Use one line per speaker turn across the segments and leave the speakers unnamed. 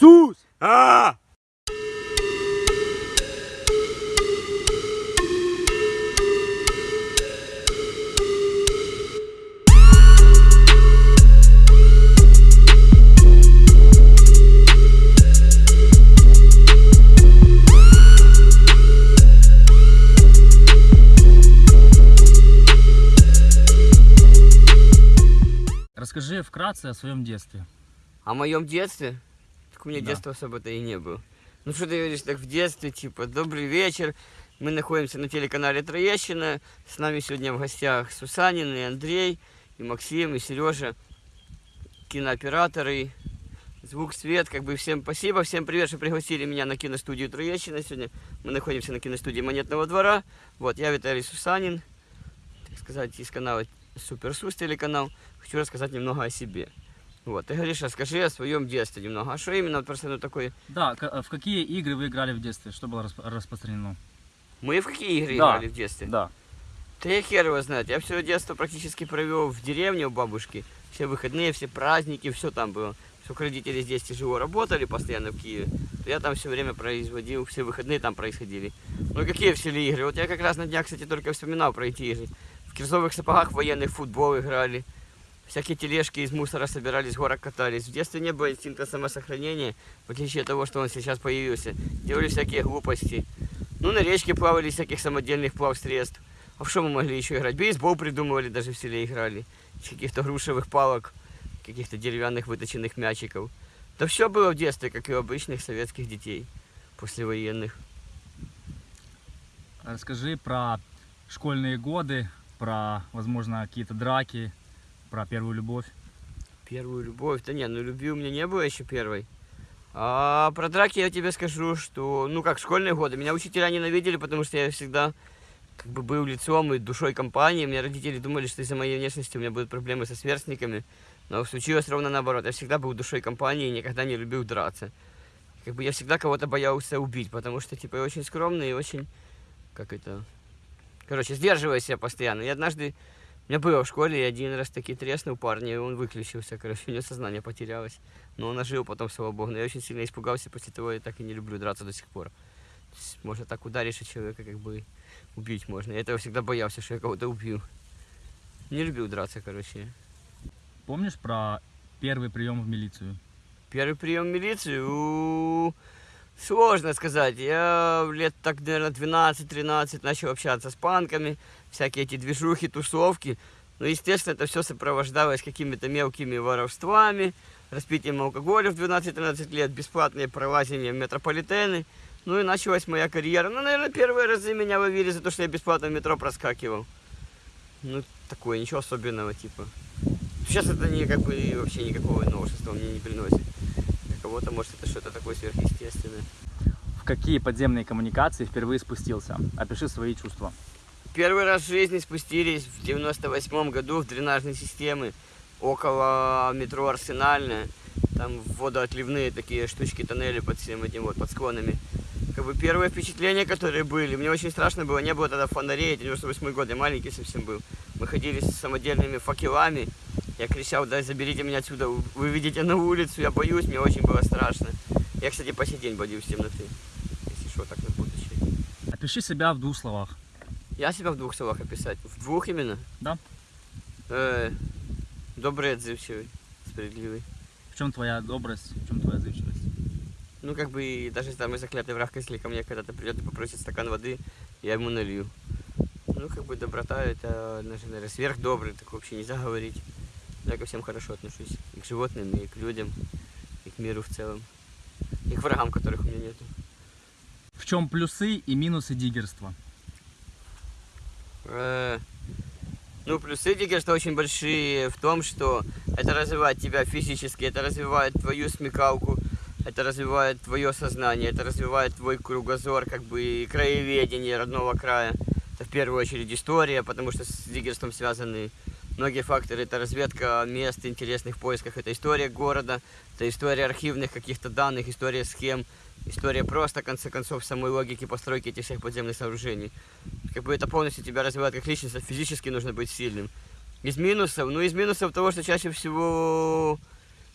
Сус!
А!
Расскажи вкратце о своем детстве.
О моем детстве? Так у меня
Да.
детства особо-то и не было. Ну что ты говоришь, так в детстве, типа, добрый вечер. Мы находимся на телеканале Троещина. С нами сегодня в гостях Сусанин и Андрей, и Максим, и Сережа, кинооператоры, звук, свет. Как бы всем спасибо, всем привет, что пригласили меня на киностудию Троещина сегодня. Мы находимся на киностудии Монетного двора. Вот, я Виталий Сусанин, так сказать, из канала Супер Сус телеканал. Хочу рассказать немного о себе. Вот, ты говоришь, расскажи о своем детстве немного. А что именно просто ну, такое?
Да, э, в какие игры вы играли в детстве? Что было расп- распространено?
Мы в какие игры
Да.
играли в детстве?
Да.
Да я хер его знает. Я все детство практически провел в деревне у бабушки. Все выходные, все праздники, все там было. Сколько родители здесь тяжело работали постоянно в Киеве, то я там все время производил, все выходные там происходили. Ну какие все ли игры? Вот я как раз на днях, кстати, только вспоминал про эти игры. В кирзовых сапогах военный футбол играли. Всякие тележки из мусора собирались, с горок катались. В детстве не было инстинкта самосохранения, в отличие от того, что он сейчас появился. Делали всякие глупости. Ну, на речке плавали из всяких самодельных плавсредств. А в что мы могли еще играть? Бейсбол придумывали, даже в селе играли. Из каких-то грушевых палок, каких-то деревянных выточенных мячиков. Да все было в детстве, как и у обычных советских детей, послевоенных.
Расскажи про школьные годы, про, возможно, какие-то драки, про первую любовь.
Первую любовь? Да не, ну любви у меня не было еще первой. А про драки я тебе скажу, что, ну как, школьные годы. Меня учителя ненавидели, потому что я всегда как бы был лицом и душой компании. Мне родители думали, что из-за моей внешности у меня будут проблемы со сверстниками. Но случилось ровно наоборот. Я всегда был душой компании и никогда не любил драться. Как бы я всегда кого-то боялся убить, потому что, типа, я очень скромный и очень, как это, короче, сдерживаю себя постоянно. И однажды у меня было в школе, я один раз таки треснул парня, и он выключился, короче, у него сознание потерялось. Но он ожил потом, слава богу. Но я очень сильно испугался, после того я так и не люблю драться до сих пор. Есть, Можно так ударить, и человека как бы убить можно. Я этого всегда боялся, что я кого-то убью. Не любил драться, короче.
Помнишь про первый прием в милицию?
Первый прием в милицию, сложно сказать. Я лет так, наверное, 12-13 начал общаться с панками, всякие эти движухи, тусовки. Ну, естественно, это все сопровождалось какими-то мелкими воровствами, распитием алкоголя в 12-13 лет, бесплатные пролазения в метрополитены. Ну и началась моя карьера. Ну, наверное, первые разы меня ловили за то, что я бесплатно в метро проскакивал. Ну, такое, ничего особенного, типа. Сейчас это не как бы вообще никакого новшества мне не приносит. Для кого-то, может, это что-то такое сверхъестественное.
В какие подземные коммуникации впервые спустился? Опиши свои чувства.
Первый раз в жизни спустились в 98 году в дренажные системы около метро Арсенальная. Там водоотливные такие штучки, тоннели под всем этим вот, под склонами. Как бы первые впечатления, которые были, мне очень страшно было, не было тогда фонарей, 98 год, я маленький совсем был. Мы ходили с самодельными факелами, я кричал, да заберите меня отсюда, вы видите на улицу, я боюсь, мне очень было страшно. Я, кстати, по сей день боюсь темноты, если что, так на будущее.
Опиши себя в двух словах.
Я себя в двух словах описать. В двух именно?
Да.
Э, добрый, отзывчивый, справедливый.
В чем твоя добрость, в чем твоя отзывчивость?
Ну, как бы, даже там и заклятый враг, если ко мне когда-то придет и попросит стакан воды, я ему налью. Ну, как бы, доброта, это, наверное, сверхдобрый, так вообще нельзя говорить. Я ко всем хорошо отношусь. И к животным, и к людям, и к миру в целом. И к врагам, которых у меня нету.
В чем плюсы и минусы диггерства?
Э, Ну, плюсы диггерства очень большие в том, что это развивает тебя физически, это развивает твою смекалку, это развивает твое сознание, это развивает твой кругозор, как бы и краеведение родного края. Это в первую очередь история, потому что с диггерством связаны многие факторы. Это разведка мест интересных в поисках, это история города, это история архивных каких-то данных, история схем, история просто, в конце концов, самой логики постройки этих всех подземных сооружений. Как бы это полностью тебя развивает как личность, а физически нужно быть сильным. Из минусов, ну из минусов того, что чаще всего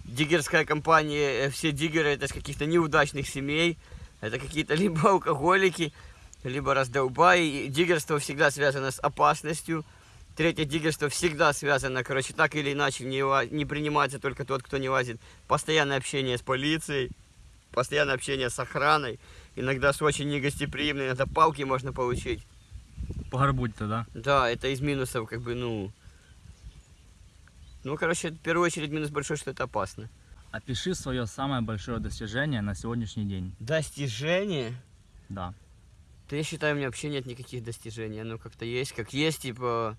диггерская компания, э, все диггеры это из каких-то неудачных семей, это какие-то либо алкоголики, либо раздолбаи. И Диггерство всегда связано с опасностью. Третье диггерство всегда связано, короче, так или иначе, не, не принимается только тот, кто не лазит. Постоянное общение с полицией, постоянное общение с охраной, иногда с очень негостеприимной, иногда палки можно получить.
По горбуть-то, да?
Да, это из минусов, как бы, ну... Ну, короче, в первую очередь минус большой, что это опасно.
Опиши свое самое большое достижение на сегодняшний день.
Достижение?
Да.
Да я считаю, у меня вообще нет никаких достижений. Оно как-то есть, как есть, типа...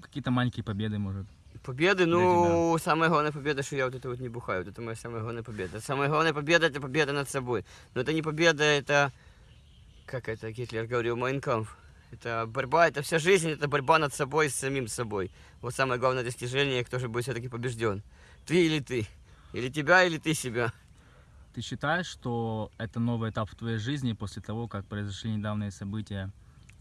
Какие-то маленькие победы, может.
Победы, ну, самая главная победа, что я вот это вот не бухаю. Вот это моя самая главная победа. Самая главная победа, это победа над собой. Но это не победа, это... Как это Гитлер говорил, Майнкамф. Это борьба, это вся жизнь, это борьба над собой, с самим собой. Вот самое главное достижение, кто же будет все-таки побежден. Ты или ты. Или тебя, или ты себя.
Ты считаешь, что это новый этап в твоей жизни после того, как произошли недавние события?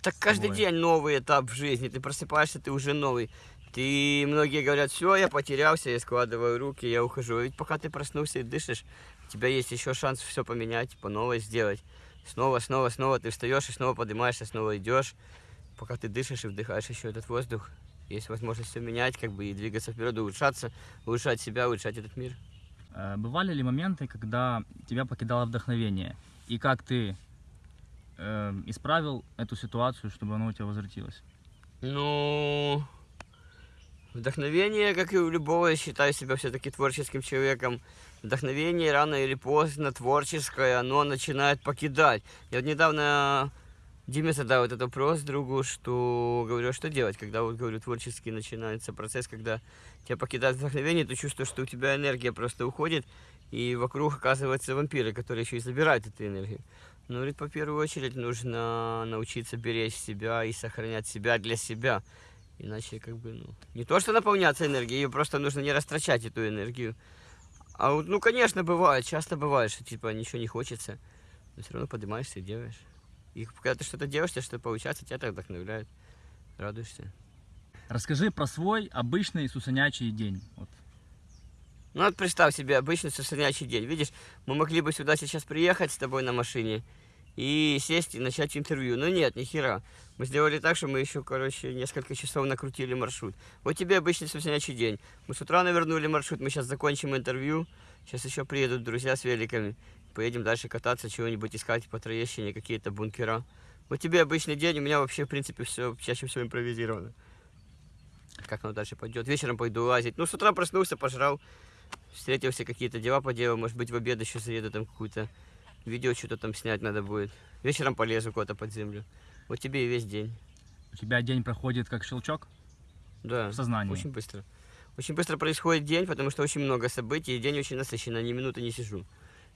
Так каждый день новый этап в жизни. Ты просыпаешься, ты уже новый. Ты, многие говорят, все, я потерялся, я складываю руки, я ухожу. Ведь пока ты проснулся и дышишь, у тебя есть еще шанс все поменять, по новой сделать. Снова, снова, снова ты встаешь и снова поднимаешься, снова идешь. Пока ты дышишь и вдыхаешь еще этот воздух, есть возможность все менять, как бы и двигаться вперед, улучшаться, улучшать себя, улучшать этот мир.
Э, Бывали ли моменты, когда тебя покидало вдохновение? И как ты э, исправил эту ситуацию, чтобы оно у тебя возвратилось?
Ну, вдохновение, как и у любого, я считаю себя все-таки творческим человеком. Вдохновение рано или поздно творческое, оно начинает покидать. Я вот недавно Диме задал этот вопрос другу, что говорю, а что делать, когда вот говорю творческий начинается процесс, когда тебя покидает вдохновение, ты чувствуешь, что у тебя энергия просто уходит, и вокруг оказываются вампиры, которые еще и забирают эту энергию. Ну, говорит, по первую очередь нужно научиться беречь себя и сохранять себя для себя. Иначе, как бы, ну, не то, что наполняться энергией, ее просто нужно не растрачать эту энергию. А вот, ну, конечно, бывает, часто бывает, что, типа, ничего не хочется, но все равно поднимаешься и делаешь. И когда ты что-то делаешь, тебе что-то получается, тебя так вдохновляет, радуешься.
Расскажи про свой обычный сусанячий день. Вот.
Ну вот представь себе обычный сосредоточий день. Видишь, мы могли бы сюда сейчас приехать с тобой на машине и сесть и начать интервью. Но нет, ни хера. Мы сделали так, что мы еще, короче, несколько часов накрутили маршрут. Вот тебе обычный сосредоточий день. Мы с утра навернули маршрут, мы сейчас закончим интервью. Сейчас еще приедут друзья с великами. Поедем дальше кататься, чего-нибудь искать по Троещине, какие-то бункера. Вот тебе обычный день, у меня вообще, в принципе, все чаще всего импровизировано. Как оно дальше пойдет. Вечером пойду лазить. Ну, с утра проснулся, пожрал, встретился, какие-то дела поделал. Может быть, в обед еще заеду там какую-то видео что-то там снять надо будет. Вечером полезу куда-то под землю. Вот тебе и весь день.
У тебя день проходит как щелчок
Да,
в сознании.
очень быстро. Очень быстро происходит день, потому что очень много событий, и день очень насыщенный, ни минуты не сижу.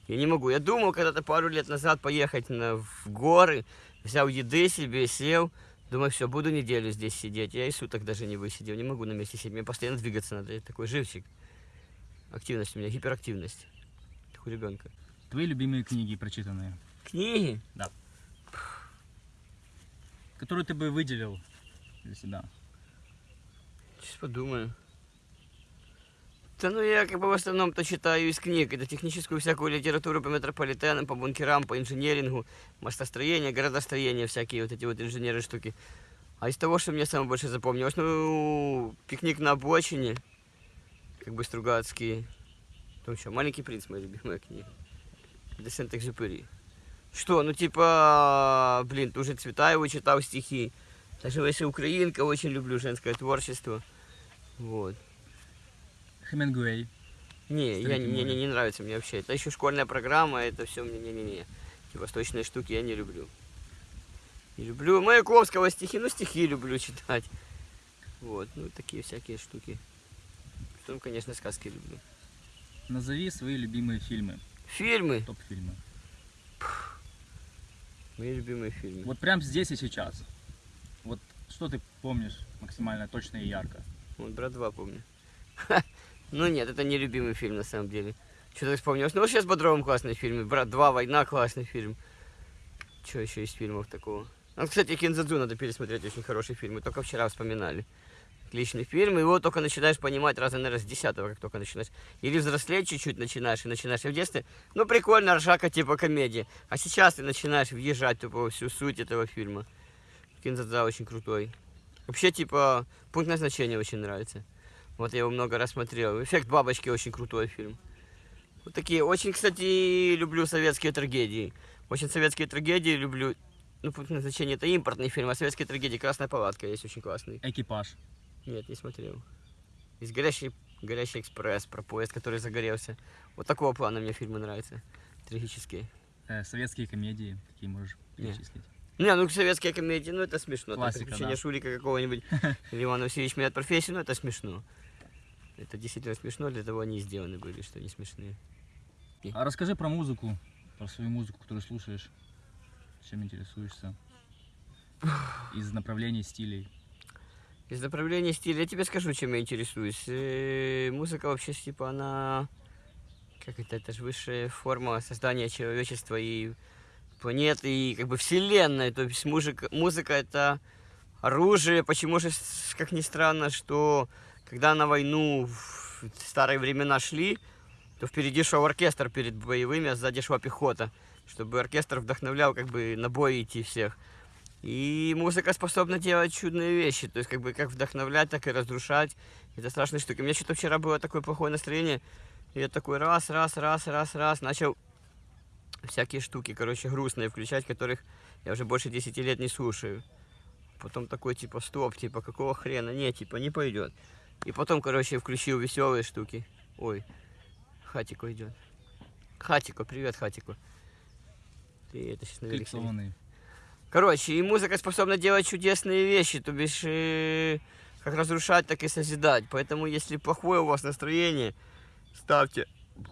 Я не могу. Я думал когда-то пару лет назад поехать на, в горы, взял еды себе, сел. Думаю, все, буду неделю здесь сидеть. Я и суток даже не высидел, не могу на месте сидеть. Мне постоянно двигаться надо. Я такой живчик. Активность у меня, гиперактивность. Как у ребенка.
Твои любимые книги прочитанные,
Книги?
которые ты бы выделил для себя.
Сейчас подумаю. Да ну я как бы в основном-то читаю из книг. Это техническую всякую литературу по метрополитенам, по бункерам, по инженерингу, мостостроение, городостроение, всякие вот эти вот инженеры штуки. А из того, что мне самое больше запомнилось, ну, пикник на обочине, как бы Стругацкий. Там что, Маленький принц, моя любимая книга. Де Сент-Экзюпери. Что, ну типа, блин, ты уже Цветаеву читал стихи. Даже если украинка, очень люблю женское творчество. Вот.
Хемингуэй.
Не, я, мне, не, не нравится мне вообще. Это еще школьная программа, это все мне не-не-не. Эти восточные штуки я не люблю. Не люблю Маяковского стихи, ну стихи люблю читать. Вот, ну такие всякие штуки. Потом, конечно, сказки люблю.
Назови свои любимые фильмы,
Фильмы.
топ-фильмы.
Мои любимые фильмы.
Вот прям здесь и сейчас. Вот что ты помнишь максимально точно и ярко?
Вот брат 2 помню. Ну нет, это не любимый фильм на самом деле. Что-то вспомнилось. Ну вот сейчас Бодровым классный фильм. Брат 2, Война классный фильм. Что еще из фильмов такого? Ну, кстати, Кинзадзу надо пересмотреть, очень хороший фильм. Мы только вчера вспоминали. Отличный фильм, его только начинаешь понимать раза, наверное, с десятого, как только начинаешь. Или взрослеть чуть-чуть начинаешь, и начинаешь. И в детстве, ну, прикольно, ржака типа комедии. А сейчас ты начинаешь въезжать во всю суть этого фильма. Кинзадза очень крутой. Вообще, типа, пункт назначения очень нравится. Вот я его много раз смотрел. Эффект бабочки очень крутой фильм. Вот такие. Очень, кстати, люблю советские трагедии. Очень советские трагедии люблю. Ну, пункт назначения это импортный фильм, а советские трагедии Красная палатка есть очень классный.
Экипаж.
Нет, не смотрел. Есть горящий, горящий экспресс про поезд, который загорелся. Вот такого плана мне фильмы нравятся. Трагические.
Э, советские комедии, какие можешь перечислить?
Не, ну советские комедии, ну это смешно. Там
Классика,
приключения
да.
Шурика какого-нибудь. Или Иван Васильевич меняет профессию, ну это смешно. Это действительно смешно, для того они сделаны были, что они смешные.
А расскажи про музыку, про свою музыку, которую слушаешь, чем интересуешься, из направлений стилей.
Из направления стиля я тебе скажу, чем я интересуюсь. Э, Музыка вообще, типа, она... Как это? Это же высшая форма создания человечества и планеты, и как бы вселенной. То есть музыка, музыка это оружие. Почему же, как ни странно, что когда на войну в старые времена шли, то впереди шел оркестр перед боевыми, а сзади шла пехота, чтобы оркестр вдохновлял как бы на бой идти всех. И музыка способна делать чудные вещи, то есть как бы как вдохновлять, так и разрушать. Это страшная штука. У меня что-то вчера было такое плохое настроение, и я такой раз, раз, раз, раз, раз, начал всякие штуки, короче, грустные включать, которых я уже больше 10 лет не слушаю. Потом такой, типа, стоп, типа, какого хрена? Не, типа, не пойдет. И потом, короче, включил веселые штуки. Ой, Хатико идет. Хатико, привет, Хатико. Ты это сейчас на велик сидишь.
Клипсованный.
Короче, и музыка способна делать чудесные вещи, то бишь э, как разрушать, так и созидать. Поэтому, если плохое у вас настроение, ставьте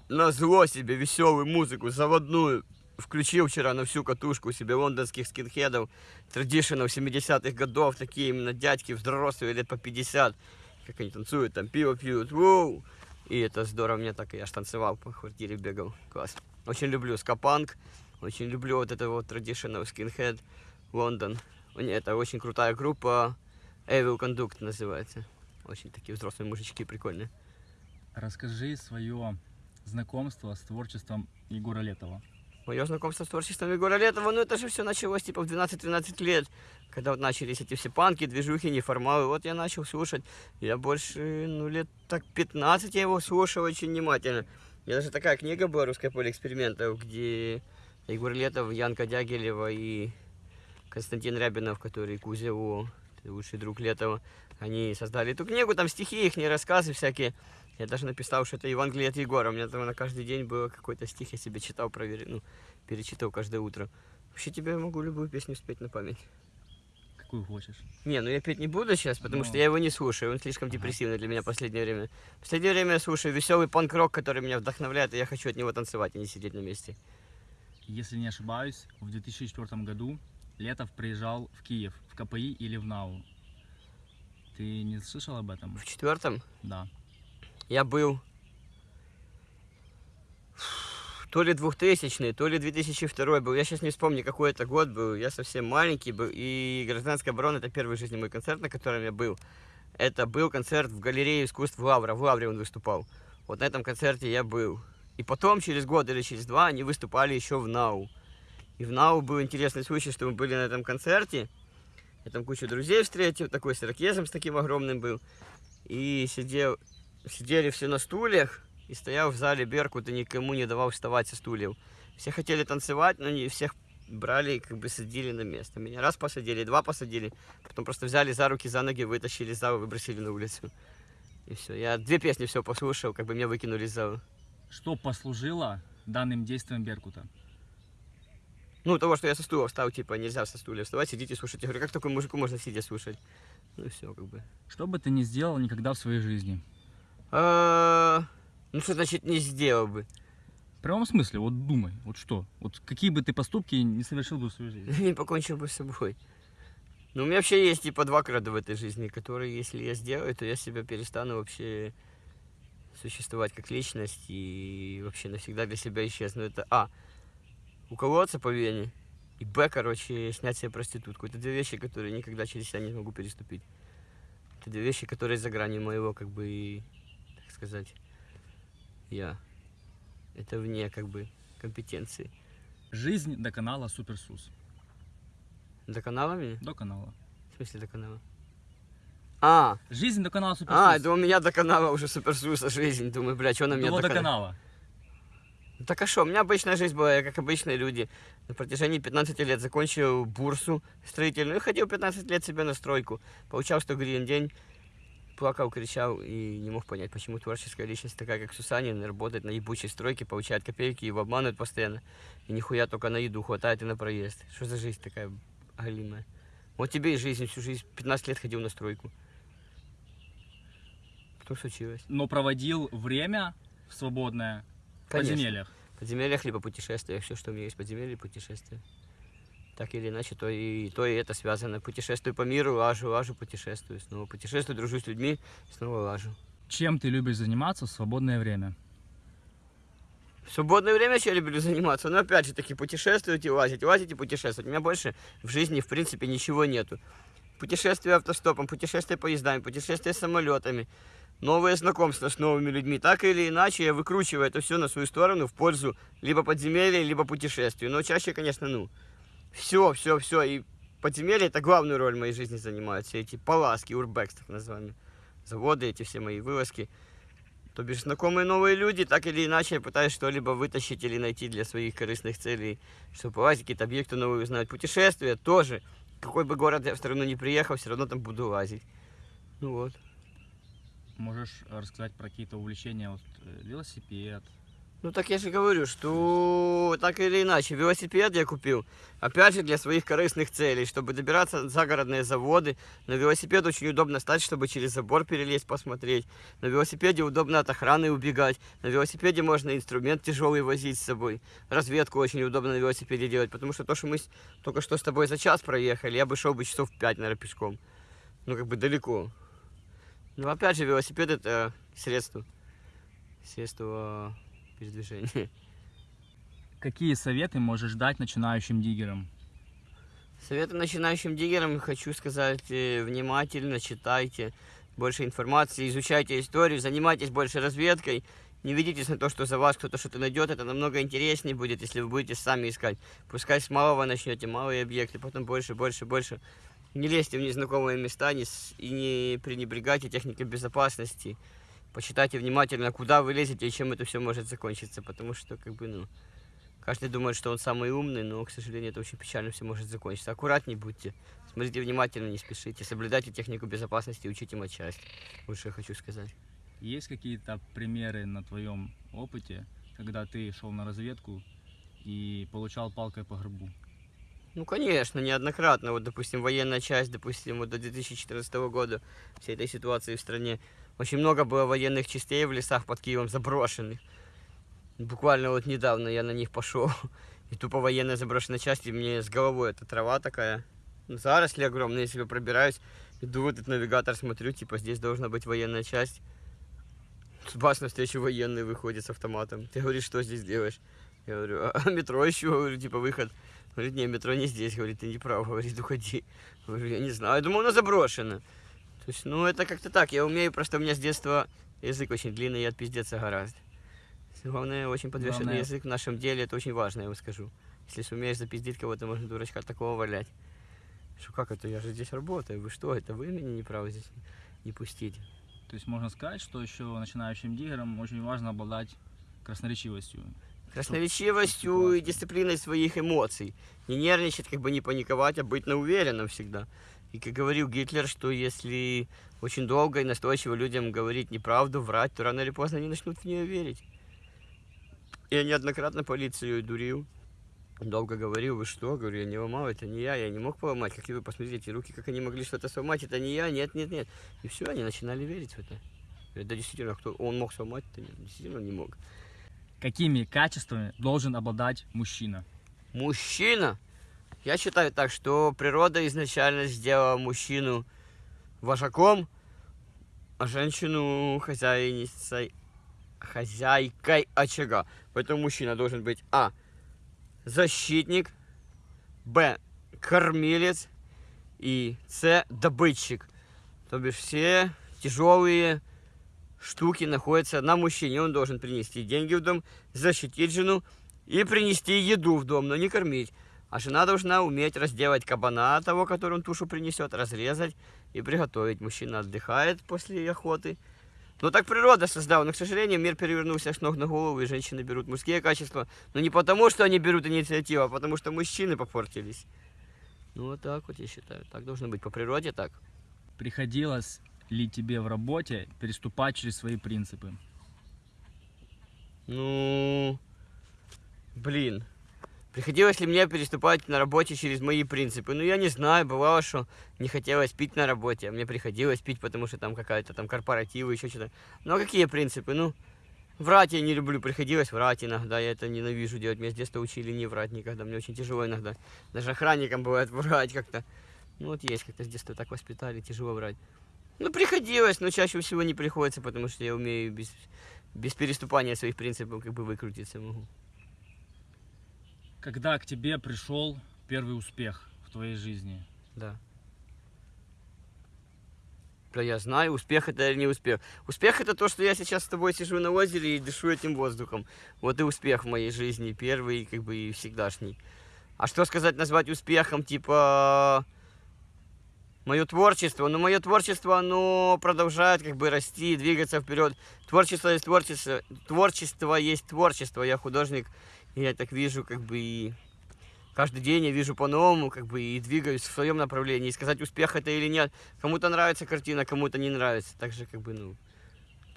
на зло себе веселую музыку, заводную. Включил вчера на всю катушку себе лондонских скинхедов, традиционов 70-х годов, такие именно дядьки взрослые, лет по 50, как они танцуют, там пиво пьют, воу. И это здорово, мне так и я ж танцевал по квартире, бегал, класс. Очень люблю скапанк, очень люблю вот это вот traditional skinhead, Лондон. Это очень крутая группа. Evil Conduct называется. Очень такие взрослые мужички прикольные.
Расскажи свое знакомство с творчеством Егора Летова.
Мое знакомство с творчеством Егора Летова, ну это же все началось типа в 12-13 лет, когда вот начались эти все панки, движухи, неформалы. Вот я начал слушать. Я больше, ну лет так 15 я его слушал очень внимательно. У меня даже такая книга была «Русское поле экспериментов», где Егор Летов, Янка Дягилева и Константин Рябинов, который Кузеву, лучший друг Летова, они создали эту книгу, там стихи, их рассказы всякие. Я даже написал, что это Евангелие от Егора. У меня там на каждый день было какой-то стих, я себе читал, проверил, ну, перечитывал каждое утро. Вообще тебе могу любую песню спеть на память.
Какую хочешь.
Не, ну я петь не буду сейчас, потому
Но-
что я его не слушаю. Он слишком депрессивный для меня в последнее время. В последнее время я слушаю веселый панк-рок, который меня вдохновляет, и я хочу от него танцевать, а не сидеть на месте.
Если не ошибаюсь, в 2004 году Летов приезжал в Киев, в КПИ или в НАУ. Ты не слышал об этом?
В четвертом
Да.
я был то ли 2000 то ли 2002 был. Я сейчас не вспомню, какой это год был. Я совсем маленький был. И «Гражданская оборона» — это первый в жизни мой концерт, на котором я был. Это был концерт в галерее искусств Лавра. В Лавре он выступал. Вот на этом концерте я был. И потом, через год или через два, они выступали еще в НАУ. И в НАУ был интересный случай, что мы были на этом концерте. Я там кучу друзей встретил, такой с ирокезом с таким огромным был. И сидел, сидели все на стульях, и стоял в зале Беркут, и никому не давал вставать со стульев. Все хотели танцевать, но не всех брали и как бы садили на место. Меня раз посадили, два посадили, потом просто взяли за руки, за ноги, вытащили из зала, выбросили на улицу. И все. Я две песни все послушал, как бы меня выкинули из зала.
Что послужило данным действием Беркута?
Ну, того, что я со стула встал, типа, нельзя со стула вставать, сидите слушать. Я говорю, как такому мужику можно сидя слушать? Ну и все, как бы.
Что бы ты ни сделал никогда в своей жизни?
А, Ну, что значит не сделал бы?
В прямом смысле, вот думай, вот что? Вот какие бы ты поступки не совершил бы в своей жизни?
Не покончил бы с собой. Ну, у меня вообще есть типа два крада в этой жизни, которые, если я сделаю, то я себя перестану вообще существовать как личность и вообще навсегда для себя исчезну. Это А. Уколоться по вене. И Б, короче, снять себе проститутку. Это две вещи, которые никогда через себя не смогу переступить. Это две вещи, которые за гранью моего, как бы, так сказать, я. Это вне, как бы, компетенции.
Жизнь до канала Суперсус.
До канала меня?
До канала.
В смысле до канала? А,
Жизнь до канала Суперсус.
а, это у меня до канала уже суперсуса жизнь. Думаю, бля, что на меня
До
до канала?
канала.
Так а что, у меня обычная жизнь была, я как обычные люди. На протяжении 15 лет закончил бурсу строительную и ходил 15 лет себе на стройку. Получал 100 гривен день, плакал, кричал и не мог понять, почему творческая личность такая, как Сусанин, работает на ебучей стройке, получает копейки, его обманывают постоянно. И нихуя только на еду хватает и на проезд. Что за жизнь такая галимая? Вот тебе и жизнь, всю жизнь, 15 лет ходил на стройку. Что случилось?
Но проводил время свободное
Конечно.
подземельях.
В подземельях либо путешествиях, все, что у меня есть подземелье, путешествия. Так или иначе, то и, то и это связано. Путешествую по миру, лажу, лажу, путешествую. Снова путешествую, дружу с людьми, снова лажу.
Чем ты любишь заниматься в свободное время?
В свободное время я люблю заниматься, но опять же таки путешествовать и лазить, лазить и путешествовать. У меня больше в жизни, в принципе, ничего нету. Путешествия автостопом, путешествия поездами, путешествия самолетами, новые знакомства с новыми людьми. Так или иначе, я выкручиваю это все на свою сторону в пользу либо подземелья, либо путешествий. Но чаще, конечно, ну, все, все, все. И подземелья это главную роль в моей жизни занимают. Все эти паласки, урбекс, так называемые. Заводы, эти все мои вылазки. То бишь, знакомые новые люди, так или иначе, я пытаюсь что-либо вытащить или найти для своих корыстных целей, чтобы полазить, какие-то объекты новые узнать. Путешествия тоже. Какой бы город я в страну не приехал, все равно там буду лазить. Ну вот.
Можешь рассказать про какие-то увлечения, вот э, велосипед,
Ну так я же говорю, что так или иначе, велосипед я купил, опять же, для своих корыстных целей, чтобы добираться на загородные заводы. На велосипед очень удобно стать, чтобы через забор перелезть, посмотреть. На велосипеде удобно от охраны убегать. На велосипеде можно инструмент тяжелый возить с собой. Разведку очень удобно на велосипеде делать, потому что то, что мы только что с тобой за час проехали, я бы шел бы часов 5, наверное, пешком. Ну, как бы далеко. Ну, опять же, велосипед это средство. Средство передвижения.
Какие советы можешь дать начинающим диггерам?
Советы начинающим диггерам хочу сказать, э, внимательно читайте больше информации, изучайте историю, занимайтесь больше разведкой. Не ведитесь на то, что за вас кто-то что-то найдет. Это намного интереснее будет, если вы будете сами искать. Пускай с малого начнете, малые объекты, потом больше, больше, больше. Не лезьте в незнакомые места не с- и не пренебрегайте техникой безопасности. Почитайте внимательно, куда вы лезете и чем это все может закончиться, потому что, как бы, ну, каждый думает, что он самый умный, но, к сожалению, это очень печально все может закончиться. Аккуратней будьте, смотрите внимательно, не спешите, соблюдайте технику безопасности и учите матчасть. Вот что я хочу сказать.
Есть какие-то примеры на твоем опыте, когда ты шел на разведку и получал палкой по гробу?
Ну, конечно, неоднократно. Вот, допустим, военная часть, допустим, вот до 2014 года всей этой ситуации в стране. Очень много было военных частей в лесах под Киевом заброшенных. Буквально вот недавно я на них пошел. И тупо военная заброшенная часть, и мне с головой эта трава такая. Заросли огромные, я себе пробираюсь. Иду в этот навигатор, смотрю, типа здесь должна быть военная часть. Бас навстречу военный выходит с автоматом. Ты говоришь, что здесь делаешь? Я говорю, а метро ищу, говорю, типа выход. Говорит, не, метро не здесь, говорит, ты не прав, говорит, уходи. Говорю, я не знаю, я думал, она заброшена. То есть, ну, это как-то так, я умею, просто у меня с детства язык очень длинный и отпиздеться гораздо. Главное, очень подвешенный
Главное-
язык в нашем деле, это очень важно, я вам скажу. Если сумеешь запиздить кого-то, можно дурачка такого валять. Что, как это, я же здесь работаю, вы что, это вы меня не правы здесь не пустить?
То есть можно сказать, что еще начинающим диггерам очень важно обладать красноречивостью.
Красноречивостью и дисциплиной своих эмоций. Не нервничать, как бы не паниковать, а быть на уверенном всегда. И как говорил Гитлер, что если очень долго и настойчиво людям говорить неправду, врать, то рано или поздно они начнут в нее верить. Я неоднократно полицию дурил. Долго говорил, вы что? Говорю, я не ломал, это не я, я не мог поломать. Какие вы посмотрите, руки, как они могли что-то сломать, это не я, нет, нет, нет. И все, они начинали верить в это. Говорят, Да действительно, кто он мог сломать, это действительно не мог.
Какими качествами должен обладать мужчина?
Мужчина. Я считаю так, что природа изначально сделала мужчину вожаком, а женщину хозяйницей, хозяйкой очага. Поэтому мужчина должен быть А. Защитник, Б. Кормилец и С. Добытчик. То бишь все тяжелые штуки находятся на мужчине. Он должен принести деньги в дом, защитить жену и принести еду в дом, но не кормить. А жена должна уметь разделать кабана того, который он тушу принесет, разрезать и приготовить. Мужчина отдыхает после охоты. Ну так природа создала, но, к сожалению, мир перевернулся с ног на голову, и женщины берут мужские качества. Но не потому, что они берут инициативу, а потому, что мужчины попортились. Ну вот так вот я считаю. Так должно быть по природе так.
Приходилось ли тебе в работе переступать через свои принципы?
Ну, блин. Приходилось ли мне переступать на работе через мои принципы? Ну, я не знаю, бывало, что не хотелось пить на работе, а мне приходилось пить, потому что там какая-то там корпоративы, еще что-то. Ну, а какие принципы? Ну, врать я не люблю, приходилось врать иногда, я это ненавижу делать. Меня с детства учили не врать никогда, мне очень тяжело иногда. Даже охранникам бывает врать как-то. Ну, вот есть, как-то с детства так воспитали, тяжело врать. Ну, приходилось, но чаще всего не приходится, потому что я умею без, без переступания своих принципов как бы выкрутиться могу.
Когда к тебе пришел первый успех в твоей жизни?
Да. Да я знаю, успех это или не успех. Успех это то, что я сейчас с тобой сижу на озере и дышу этим воздухом. Вот и успех в моей жизни, первый, как бы и всегдашний. А что сказать, назвать успехом, типа мое творчество. Но мое творчество, оно продолжает как бы расти, двигаться вперед. Творчество есть творчество, творчество есть творчество. Я художник, и я так вижу, как бы и каждый день я вижу по-новому, как бы и двигаюсь в своем направлении. И сказать, успех это или нет. Кому-то нравится картина, кому-то не нравится. Так же, как бы, ну,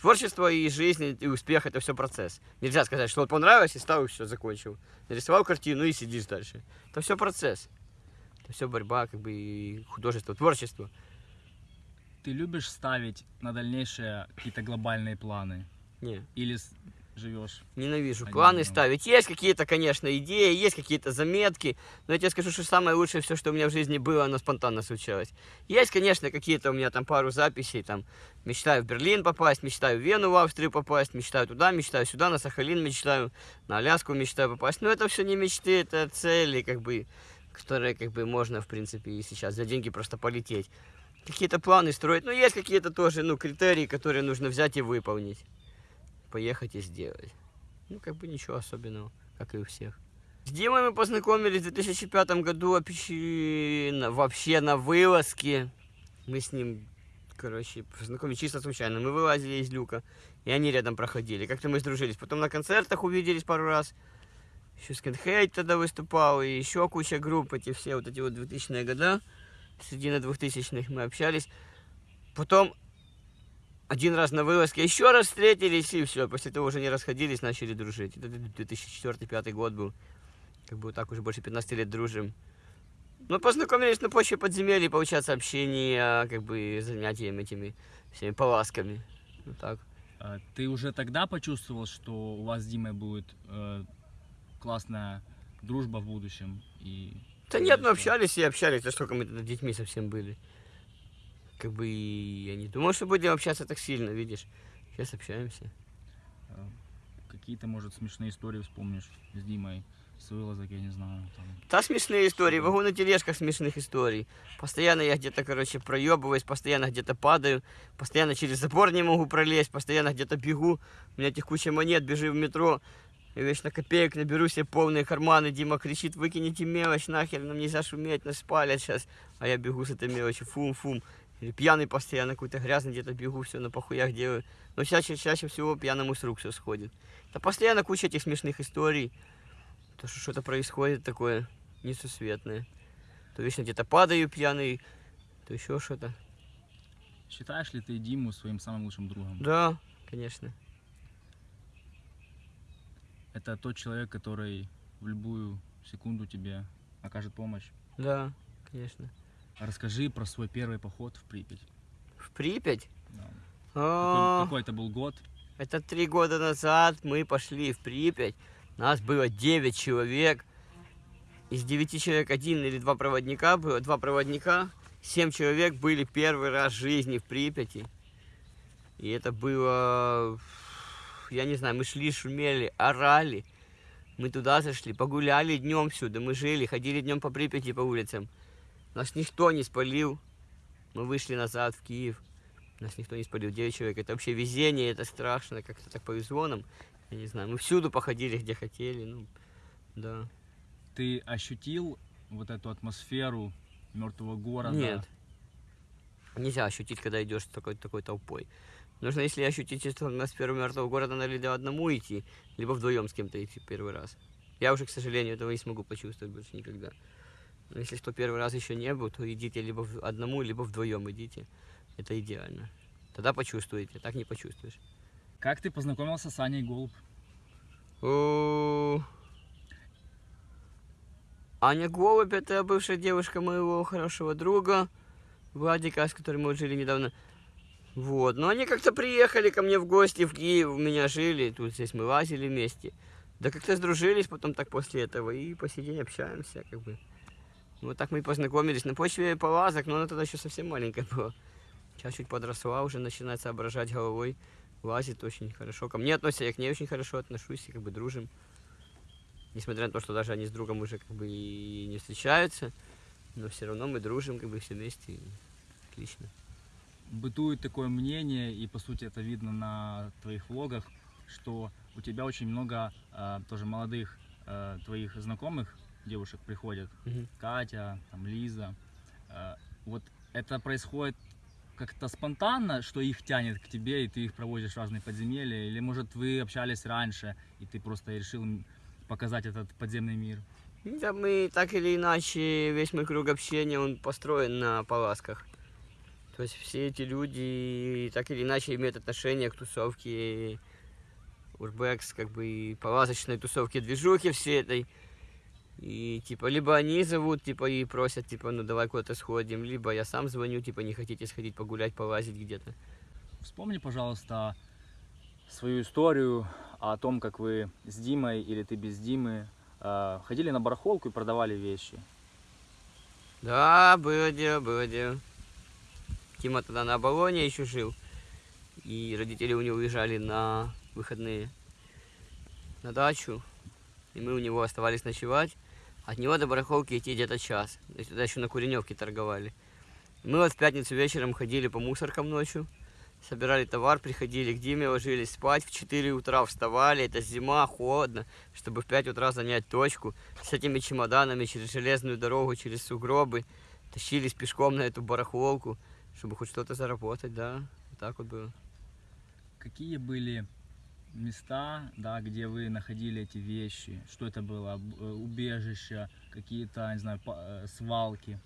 творчество и жизнь, и успех это все процесс. Нельзя сказать, что вот понравилось и стал, и все, закончил. Нарисовал картину и сидишь дальше. Это все процесс. Это все борьба, как бы, и художество, творчество.
Ты любишь ставить на дальнейшие какие-то глобальные планы?
Не,
Или живешь?
ненавижу.
Они
Планы ставить. Есть какие-то, конечно, идеи, есть какие-то заметки. Но я тебе скажу, что самое лучшее все, что у меня в жизни было, оно спонтанно случалось. Есть, конечно, какие-то у меня там пару записей. Там мечтаю в Берлин попасть, мечтаю в Вену, в Австрию попасть, мечтаю туда, мечтаю сюда, на Сахалин мечтаю, на Аляску мечтаю попасть. Но это все не мечты, это цели, как бы, которые, как бы, можно, в принципе, и сейчас за деньги просто полететь. Какие-то планы строить. Но есть какие-то тоже, ну, критерии, которые нужно взять и выполнить. Поехать и сделать. Ну, как бы ничего особенного, как и у всех. С Димой мы познакомились в 2005 году вообще на вылазке. Мы с ним, короче, познакомились чисто случайно. Мы вылазили из люка, и они рядом проходили. Как-то мы сдружились. Потом на концертах увиделись пару раз. Еще Скинхейт тогда выступал, и еще куча групп, эти все вот эти вот 2000-е года. Середина 2000-х мы общались. Потом один раз на вылазке еще раз встретились, и все. После того уже не расходились, начали дружить. Это 2004-2005 год был. Как бы вот так уже больше 15 лет дружим. Ну, познакомились на почве подземелья, получается, общение, как бы занятием этими всеми поласками. Ну так.
А Ты уже тогда почувствовал, что у вас с Димой будет э, классная дружба в будущем? И
Да нет, мы
что?
общались и общались, да сколько мы тогда детьми совсем были. Как бы и я не думал, что будем общаться так сильно, видишь. Сейчас общаемся.
э, какие-то, может, смешные истории вспомнишь с Димой, с вылазок, я не знаю. Там.
Да, смешные истории, могу на тележках смешных историй. Постоянно я где-то, короче, проебываюсь, постоянно где-то падаю, постоянно через забор не могу пролезть, постоянно где-то бегу. У меня этих куча монет, бежи в метро. Я вечно копеек наберу себе полные карманы. Дима кричит, выкините мелочь нахер, нам нельзя шуметь, нас спалят сейчас. А я бегу с этой мелочью, фум-фум. Или пьяный постоянно, какой-то грязный где-то бегу, все на похуях делаю. Но чаще, чаще всего пьяному с рук все сходит. Да постоянно куча этих смешных историй. То, что что-то происходит такое несусветное. То вечно где-то падаю пьяный, то еще что-то.
Считаешь ли ты Диму своим самым лучшим другом?
Да, конечно.
Это тот человек, который в любую секунду тебе окажет помощь.
Да, конечно.
Расскажи про свой первый поход в Припять.
В Припять?
Да.
А,
Какой, какой это был год?
Это три года назад мы пошли в Припять. Нас было 9 человек. Из 9 человек один или два проводника было. Два проводника. 7 человек были первый раз в жизни в Припяти. И это было... Я не знаю, мы шли, шумели, орали. Мы туда зашли, погуляли днем всюду. Мы жили, ходили днем по Припяти по улицам. Нас никто не спалил. Мы вышли назад в Киев. Нас никто не спалил, 9 человек. Это вообще везение, это страшно, как-то так повезло нам. Я не знаю, мы всюду походили, где хотели, ну, да.
Ты ощутил вот эту атмосферу мертвого города?
Нет. Нельзя ощутить, когда идешь с такой, такой толпой. Нужно, если ощутить эту атмосферу мертвого города, надо либо одному идти, либо вдвоем с кем-то идти первый раз. Я уже, к сожалению, этого не смогу почувствовать больше никогда. Но если кто первый раз еще не был, то идите либо в- одному, либо вдвоем идите. Это идеально. Тогда почувствуете, так не почувствуешь.
Как ты познакомился с Аней Голуб?
О, Аня Голубь, это бывшая девушка моего хорошего друга Владика, с которым мы жили недавно. Вот, но они как-то приехали ко мне в гости в Киев, у меня жили, тут здесь мы лазили вместе. Да как-то сдружились потом так после этого и по сей день общаемся, как бы. Вот так мы и познакомились на почве полазок, но она тогда еще совсем маленькая была. Сейчас чуть подросла, уже начинает соображать головой, лазит очень хорошо. Ко мне относится, я к ней очень хорошо отношусь и как бы дружим. Несмотря на то, что даже они с другом уже как бы и не встречаются, но все равно мы дружим как бы все вместе. Отлично.
Бытует такое мнение, и по сути это видно на твоих влогах, что у тебя очень много э, тоже молодых э, твоих знакомых девушек приходят.
Мгм.
Катя, там, Лиза. Э, вот это происходит как-то спонтанно, что их тянет к тебе, и ты их проводишь в разные подземелья? Или, может, вы общались раньше, и ты просто решил показать этот подземный мир?
Да мы так или иначе, весь мой круг общения, он построен на паласках. То есть все эти люди так или иначе имеют отношение к тусовке Урбекс, как бы и паласочной тусовке движухи всей этой. И типа либо они зовут, типа и просят, типа, ну давай куда-то сходим, либо я сам звоню, типа не хотите сходить погулять, полазить где-то.
Вспомни, пожалуйста, свою историю о том, как вы с Димой или ты без Димы э, ходили на барахолку и продавали вещи.
Да, было дело, было дело. Тима тогда на Оболоне еще жил. И родители у него уезжали на выходные на дачу. И мы у него оставались ночевать. От него до барахолки идти где-то час. То тогда еще на Куреневке торговали. Мы вот в пятницу вечером ходили по мусоркам ночью. Собирали товар, приходили к Диме, ложились спать. В 4 утра вставали. Это зима, холодно. Чтобы в 5 утра занять точку. С этими чемоданами через железную дорогу, через сугробы. Тащились пешком на эту барахолку. Чтобы хоть что-то заработать, да. Вот так вот было.
Какие были места, да, где вы находили эти вещи? Что это было? Э, Убежища, какие-то, не знаю, э, свалки?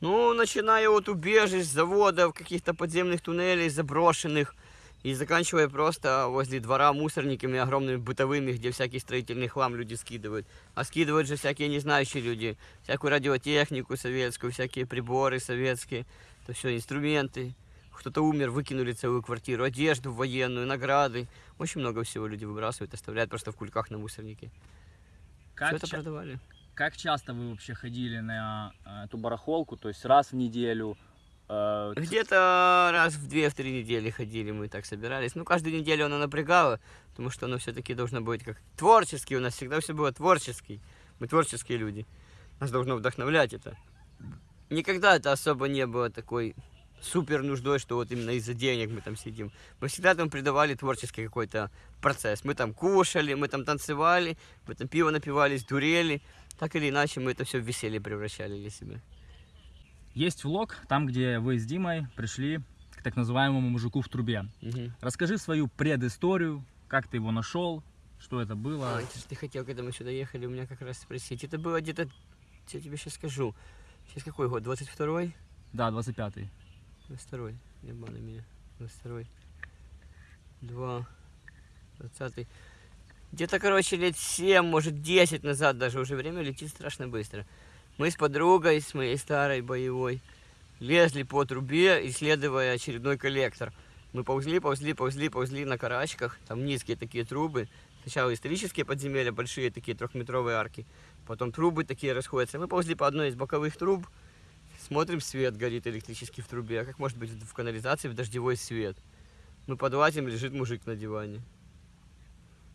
Ну, начиная от убежищ, заводов, каких-то подземных туннелей заброшенных, и заканчивая просто возле двора мусорниками огромными бытовыми, где всякий строительный хлам люди скидывают. А скидывают же всякие незнающие люди, всякую радиотехнику советскую, всякие приборы советские, то все инструменты. Кто-то умер, выкинули целую квартиру, одежду военную, награды. Очень много всего люди выбрасывают, оставляют просто в кульках на мусорнике.
Как,
Все это продавали.
как часто вы вообще ходили на э, эту барахолку? То есть раз в неделю? Ц-
Где-то раз в две-три недели ходили, мы так собирались. Ну, каждую неделю оно напрягало, потому что оно все-таки должно быть как творческий. У нас всегда все было творческий. Мы творческие люди. Нас должно вдохновлять это. Никогда это особо не было такой супер нуждой, что вот именно из-за денег мы там сидим. Мы всегда там придавали творческий какой-то процесс. Мы там кушали, мы там танцевали, мы там пиво напивались, дурели. Так или иначе мы это все в веселье превращали для себя.
Есть влог, там, где вы с Димой пришли к так называемому мужику в трубе.
Мгм.
Расскажи свою предысторию, как ты его нашел, что это было.
А, ты хотел, когда мы сюда ехали, у меня как раз спросить. Это было где-то, я тебе сейчас скажу. Сейчас какой год? 22-й?
Да, 25-й.
22-й. Не обманывай меня. 22-й. 2. 20 Где-то, короче, лет 7, может 10 назад даже. Уже время летит страшно быстро. Мы с подругой, с моей старой боевой, лезли по трубе, исследуя очередной коллектор. Мы ползли, ползли, ползли, ползли на карачках. Там низкие такие трубы. Сначала исторические подземелья, большие такие трехметровые арки. Потом трубы такие расходятся. Мы ползли по одной из боковых труб. Смотрим, свет горит электрический в трубе. А как может быть в канализации в дождевой свет? Мы подлазим, лежит мужик на диване.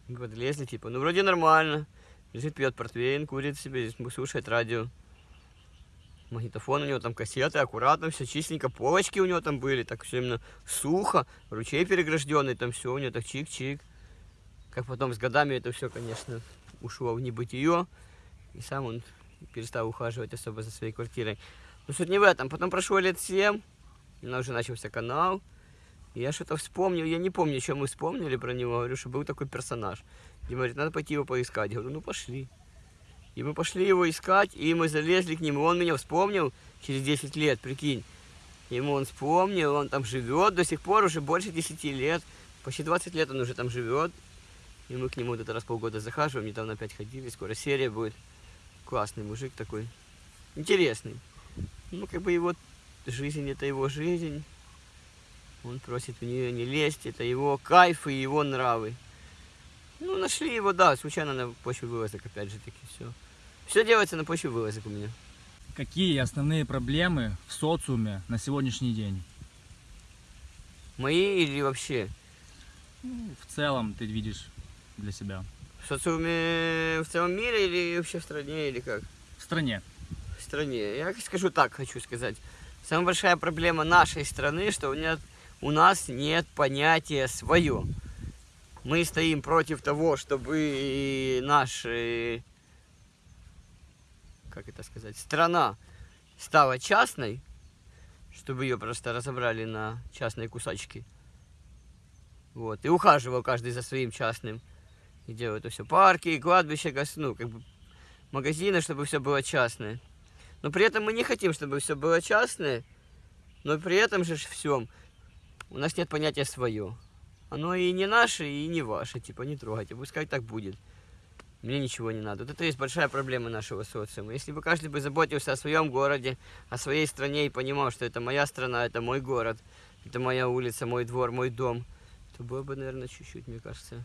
Мы подлезли, типа, ну вроде нормально. Лежит, пьет портвейн, курит себе, слушает радио. Магнитофон у него там, кассеты, аккуратно, все чистенько, полочки у него там были, так все именно сухо, ручей перегражденный, там все у него так чик-чик. Как потом с годами это все, конечно, ушло в небытие, и сам он перестал ухаживать особо за своей квартирой. Но суть не в этом. Потом прошло лет семь, у нас уже начался канал, я что-то вспомнил, я не помню, что мы вспомнили про него, говорю, что был такой персонаж. Дима говорит, надо пойти его поискать. Я говорю, ну пошли. И мы пошли его искать, и мы залезли к нему. Он меня вспомнил через 10 лет, прикинь. Ему он вспомнил, он там живет до сих пор, уже больше 10 лет. Почти 20 лет он уже там живет. И мы к нему вот это раз полгода захаживаем, недавно опять ходили, скоро серия будет. Классный мужик такой, интересный. Ну, как бы его жизнь, это его жизнь. Он просит в нее не лезть, это его кайф и его нравы. Ну, нашли его, да, случайно на почве вылазок, опять же таки, все. Все делается на почве вылазок у меня.
Какие основные проблемы в социуме на сегодняшний день?
Мои или вообще?
Ну, в целом ты видишь для себя.
В социуме в целом мире или вообще в стране, или как?
В стране.
В стране. Я скажу так, хочу сказать. Самая большая проблема нашей страны, что у, нет, у нас нет понятия свое. Мы стоим против того, чтобы наша, как это сказать, страна стала частной, чтобы ее просто разобрали на частные кусочки. Вот. И ухаживал каждый за своим частным. И делают это все парки, кладбища, ну, как бы магазины, чтобы все было частное. Но при этом мы не хотим, чтобы все было частное, но при этом же всем у нас нет понятия свое. Оно и не наше, и не ваше, типа не трогайте, пускай так будет. Мне ничего не надо. Вот это есть большая проблема нашего социума. Если бы каждый бы заботился о своем городе, о своей стране и понимал, что это моя страна, это мой город, это моя улица, мой двор, мой дом, то было бы, наверное, чуть-чуть, мне кажется,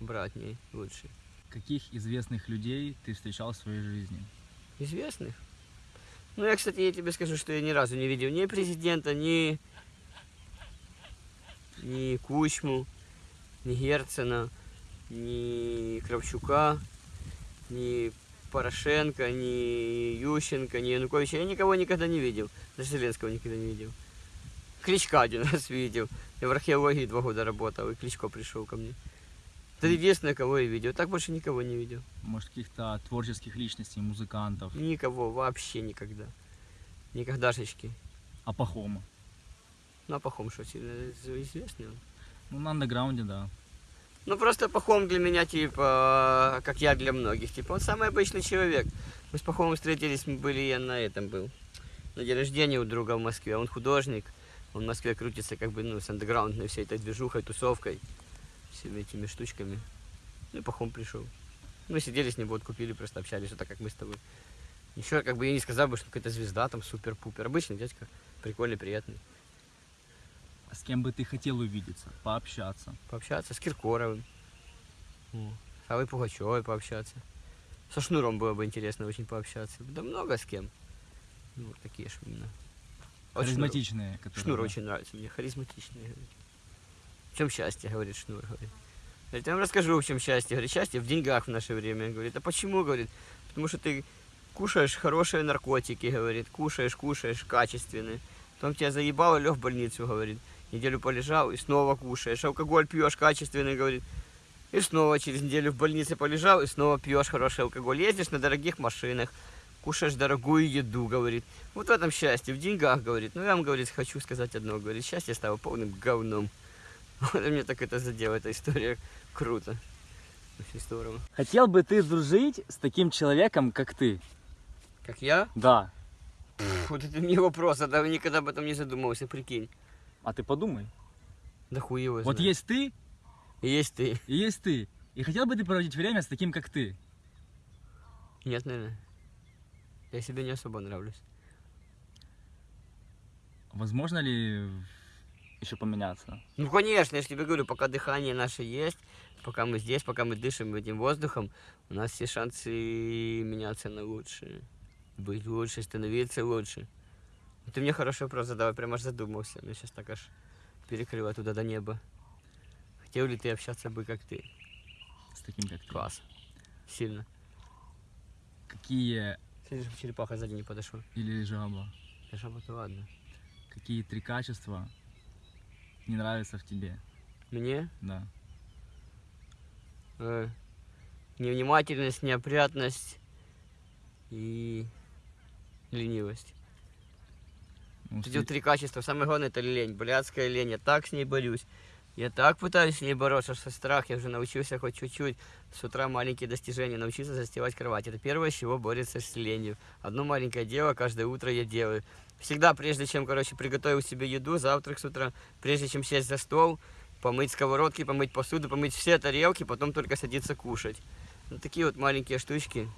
братней лучше.
Каких известных людей ты встречал в своей жизни?
Известных? Ну, я, кстати, я тебе скажу, что я ни разу не видел ни президента, ни, ни Кучму, ни Герцена, ни Кравчука, ни Порошенко, ни Ющенко, ни Януковича. Я никого никогда не видел. Даже Зеленского никогда не видел. Кличка один раз видел. Я в археологии два года работал, и Кличко пришел ко мне. Это единственное, кого я видел. Так больше никого не видел.
Может, каких-то творческих личностей, музыкантов?
Никого, вообще никогда. Никогдашечки.
А Пахома?
Ну, а Пахом что, сильно известный он?
Ну, на андеграунде, да.
Ну, просто Пахом для меня, типа, как я для многих. Типа, он самый обычный человек. Мы с Пахомом встретились, мы были, я на этом был. На день рождения у друга в Москве. Он художник. Он в Москве крутится, как бы, ну, с андеграундной всей этой движухой, тусовкой. Всеми этими штучками. Ну, и Пахом пришел. Мы сидели с ним, вот, купили, просто общались, вот так, как мы с тобой. Еще, как бы, я не сказал бы, что какая-то звезда, там, супер-пупер. Обычный дядька, прикольный, приятный.
С кем бы ты хотел увидеться, пообщаться?
Пообщаться с Киркоровым. О, С Аллой Пугачевой пообщаться. Со Шнуром было бы интересно очень пообщаться. Да много с кем. Ну, вот такие именно. Вот Шнур-
Харизматичные, которые...
Шнур очень нравится мне, харизматичный. говорит. В чем счастье, говорит Шнур, говорит. Говорит, я вам расскажу, в чем счастье. Говорит, счастье в деньгах в наше время. Говорит, а почему, говорит, потому что ты кушаешь хорошие наркотики, говорит, кушаешь, кушаешь качественные. Потом тебя заебало, лег в больницу, говорит. Неделю полежал и снова кушаешь. Алкоголь пьешь качественный, говорит. И снова через неделю в больнице полежал и снова пьешь хороший алкоголь. Ездишь на дорогих машинах, кушаешь дорогую еду, говорит. Вот в этом счастье, в деньгах, говорит. Ну, я вам, говорит, хочу сказать одно, говорит, счастье стало полным говном. Вот мне так это задело, эта история. Круто. Очень здорово.
Хотел бы ты дружить с таким человеком, как ты?
Как я?
Да.
Вот это не вопрос, а да никогда об этом не задумывался, прикинь.
А ты подумай.
Да хуй его
Вот
знает.
есть ты
И есть ты.
и есть ты. И хотел бы ты проводить время с таким, как ты?
Нет, наверное. Я себе не особо нравлюсь.
Возможно ли еще поменяться?
Ну, конечно, я же тебе говорю, пока дыхание наше есть, пока мы здесь, пока мы дышим этим воздухом, у нас все шансы меняться на лучше. Быть лучше, становиться лучше. Ну, Ты мне хороший вопрос задал, я прям аж задумался. Мне сейчас так аж перекрыло туда до неба. Хотел ли ты общаться бы, как ты?
С таким, как ты?
Класс. Сильно.
Какие
чтобы черепаха сзади не подошла.
или жаба?
Жаба-то ладно.
Какие три качества не нравятся в тебе?
Мне
Да.
э, невнимательность, неопрятность и ленивость.
Ну,
вот три качества. Самое главное это лень, блядская лень. Я так с ней борюсь. Я так пытаюсь с ней бороться, что страх. Я уже научился хоть чуть-чуть. С утра маленькие достижения. Научился застилать кровать. Это первое, с чего борется с ленью. Одно маленькое дело каждое утро я делаю. Всегда, прежде чем, короче, приготовить себе еду, завтрак с утра, прежде чем сесть за стол, помыть сковородки, помыть посуду, помыть все тарелки, потом только садиться кушать. Вот такие вот маленькие штучки.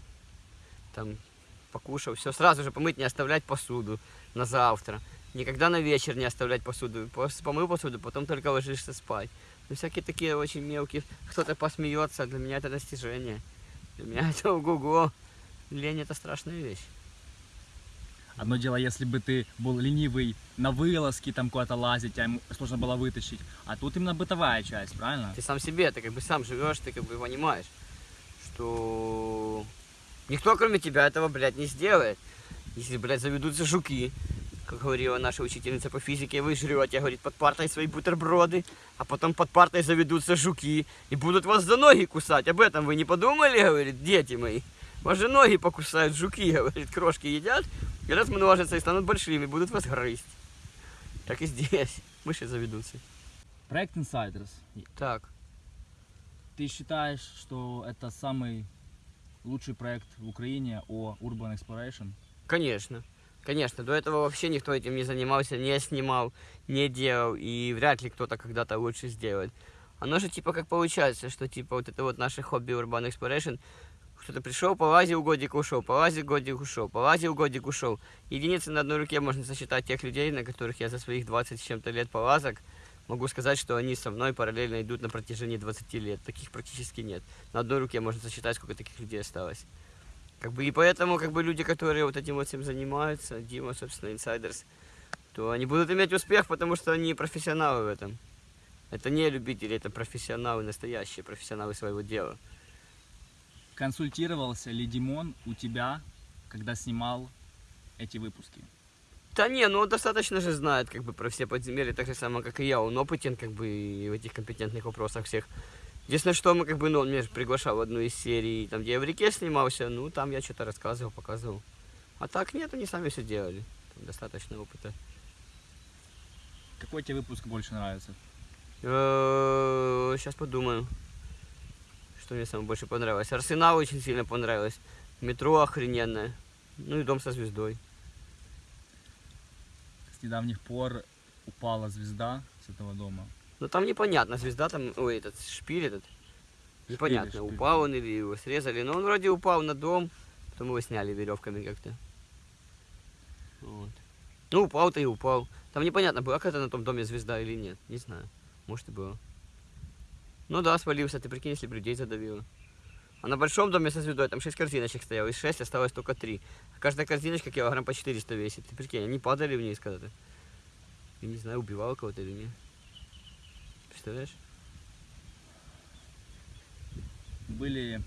Там, покушал, все, сразу же помыть, не оставлять посуду на завтра. Никогда на вечер не оставлять посуду. Пос- Помыл посуду, потом только ложишься спать. Ну, всякие такие очень мелкие. Кто-то посмеется, для меня это достижение. Для меня это ого-го. Лень это страшная вещь.
Одно дело, если бы ты был ленивый на вылазки, там куда-то лазить, а ему сложно было вытащить. А тут именно бытовая часть, правильно?
Ты сам себе, ты как бы сам живешь, ты как бы понимаешь, что никто кроме тебя этого, блядь, не сделает. Если, блядь, заведутся жуки, как говорила наша учительница по физике, вы жрете, говорит, под партой свои бутерброды, а потом под партой заведутся жуки и будут вас за ноги кусать. Об этом вы не подумали, говорит, дети мои? Вас же ноги покусают жуки, говорит, крошки едят, и размножатся и станут большими, будут вас грызть. Так и здесь. Мыши заведутся.
Проект Insiders.
Так.
Ты считаешь, что это самый лучший проект в Украине о Urban Exploration?
Конечно. Конечно, до этого вообще никто этим не занимался, не снимал, не делал, и вряд ли кто-то когда-то лучше сделает. Оно же типа как получается, что типа вот это вот наше хобби Urban Exploration, кто-то пришел, полазил, годик ушел, полазил, годик ушел, полазил, годик ушел. Единицы на одной руке можно сосчитать тех людей, на которых я за своих 20 с чем-то лет полазок могу сказать, что они со мной параллельно идут на протяжении 20 лет. Таких практически нет. На одной руке можно сосчитать, сколько таких людей осталось. Как бы и поэтому, как бы люди, которые вот этим вот всем занимаются, Дима, собственно, инсайдерс, то они будут иметь успех, потому что они профессионалы в этом. Это не любители, это профессионалы, настоящие профессионалы своего дела.
Консультировался ли Димон у тебя, когда снимал эти выпуски?
Да не, ну он достаточно же знает как бы про все подземелья, так же самое, как и я. Он опытен как бы и в этих компетентных вопросах всех. Единственное, что мы как бы, ну, он меня же приглашал в одну из серий, там, где я в реке снимался, ну, там я что-то рассказывал, показывал. А так нет, они сами все делали. Там достаточно опыта.
Какой тебе выпуск больше нравится?
Сейчас подумаю, что мне самое больше понравилось. Арсенал очень сильно понравилось. Метро охрененное. Ну и дом со звездой.
С недавних пор упала звезда с этого дома.
Ну там непонятно, звезда там, ой, этот шпиль этот. Непонятно,
шпиль.
упал он или его срезали. Но он вроде упал на дом, потом его сняли веревками как-то. Вот. Ну упал-то и упал. Там непонятно, была какая-то на том доме звезда или нет. Не знаю. Может и было. Ну да, свалился, ты прикинь, если бы людей задавило. А на большом доме со звездой там 6 корзиночек стояло, из 6 осталось только 3. А каждая корзиночка килограмм по 400 весит. Ты прикинь, они падали вниз когда-то. Я не знаю, убивал кого-то или нет. Представляешь?
Были,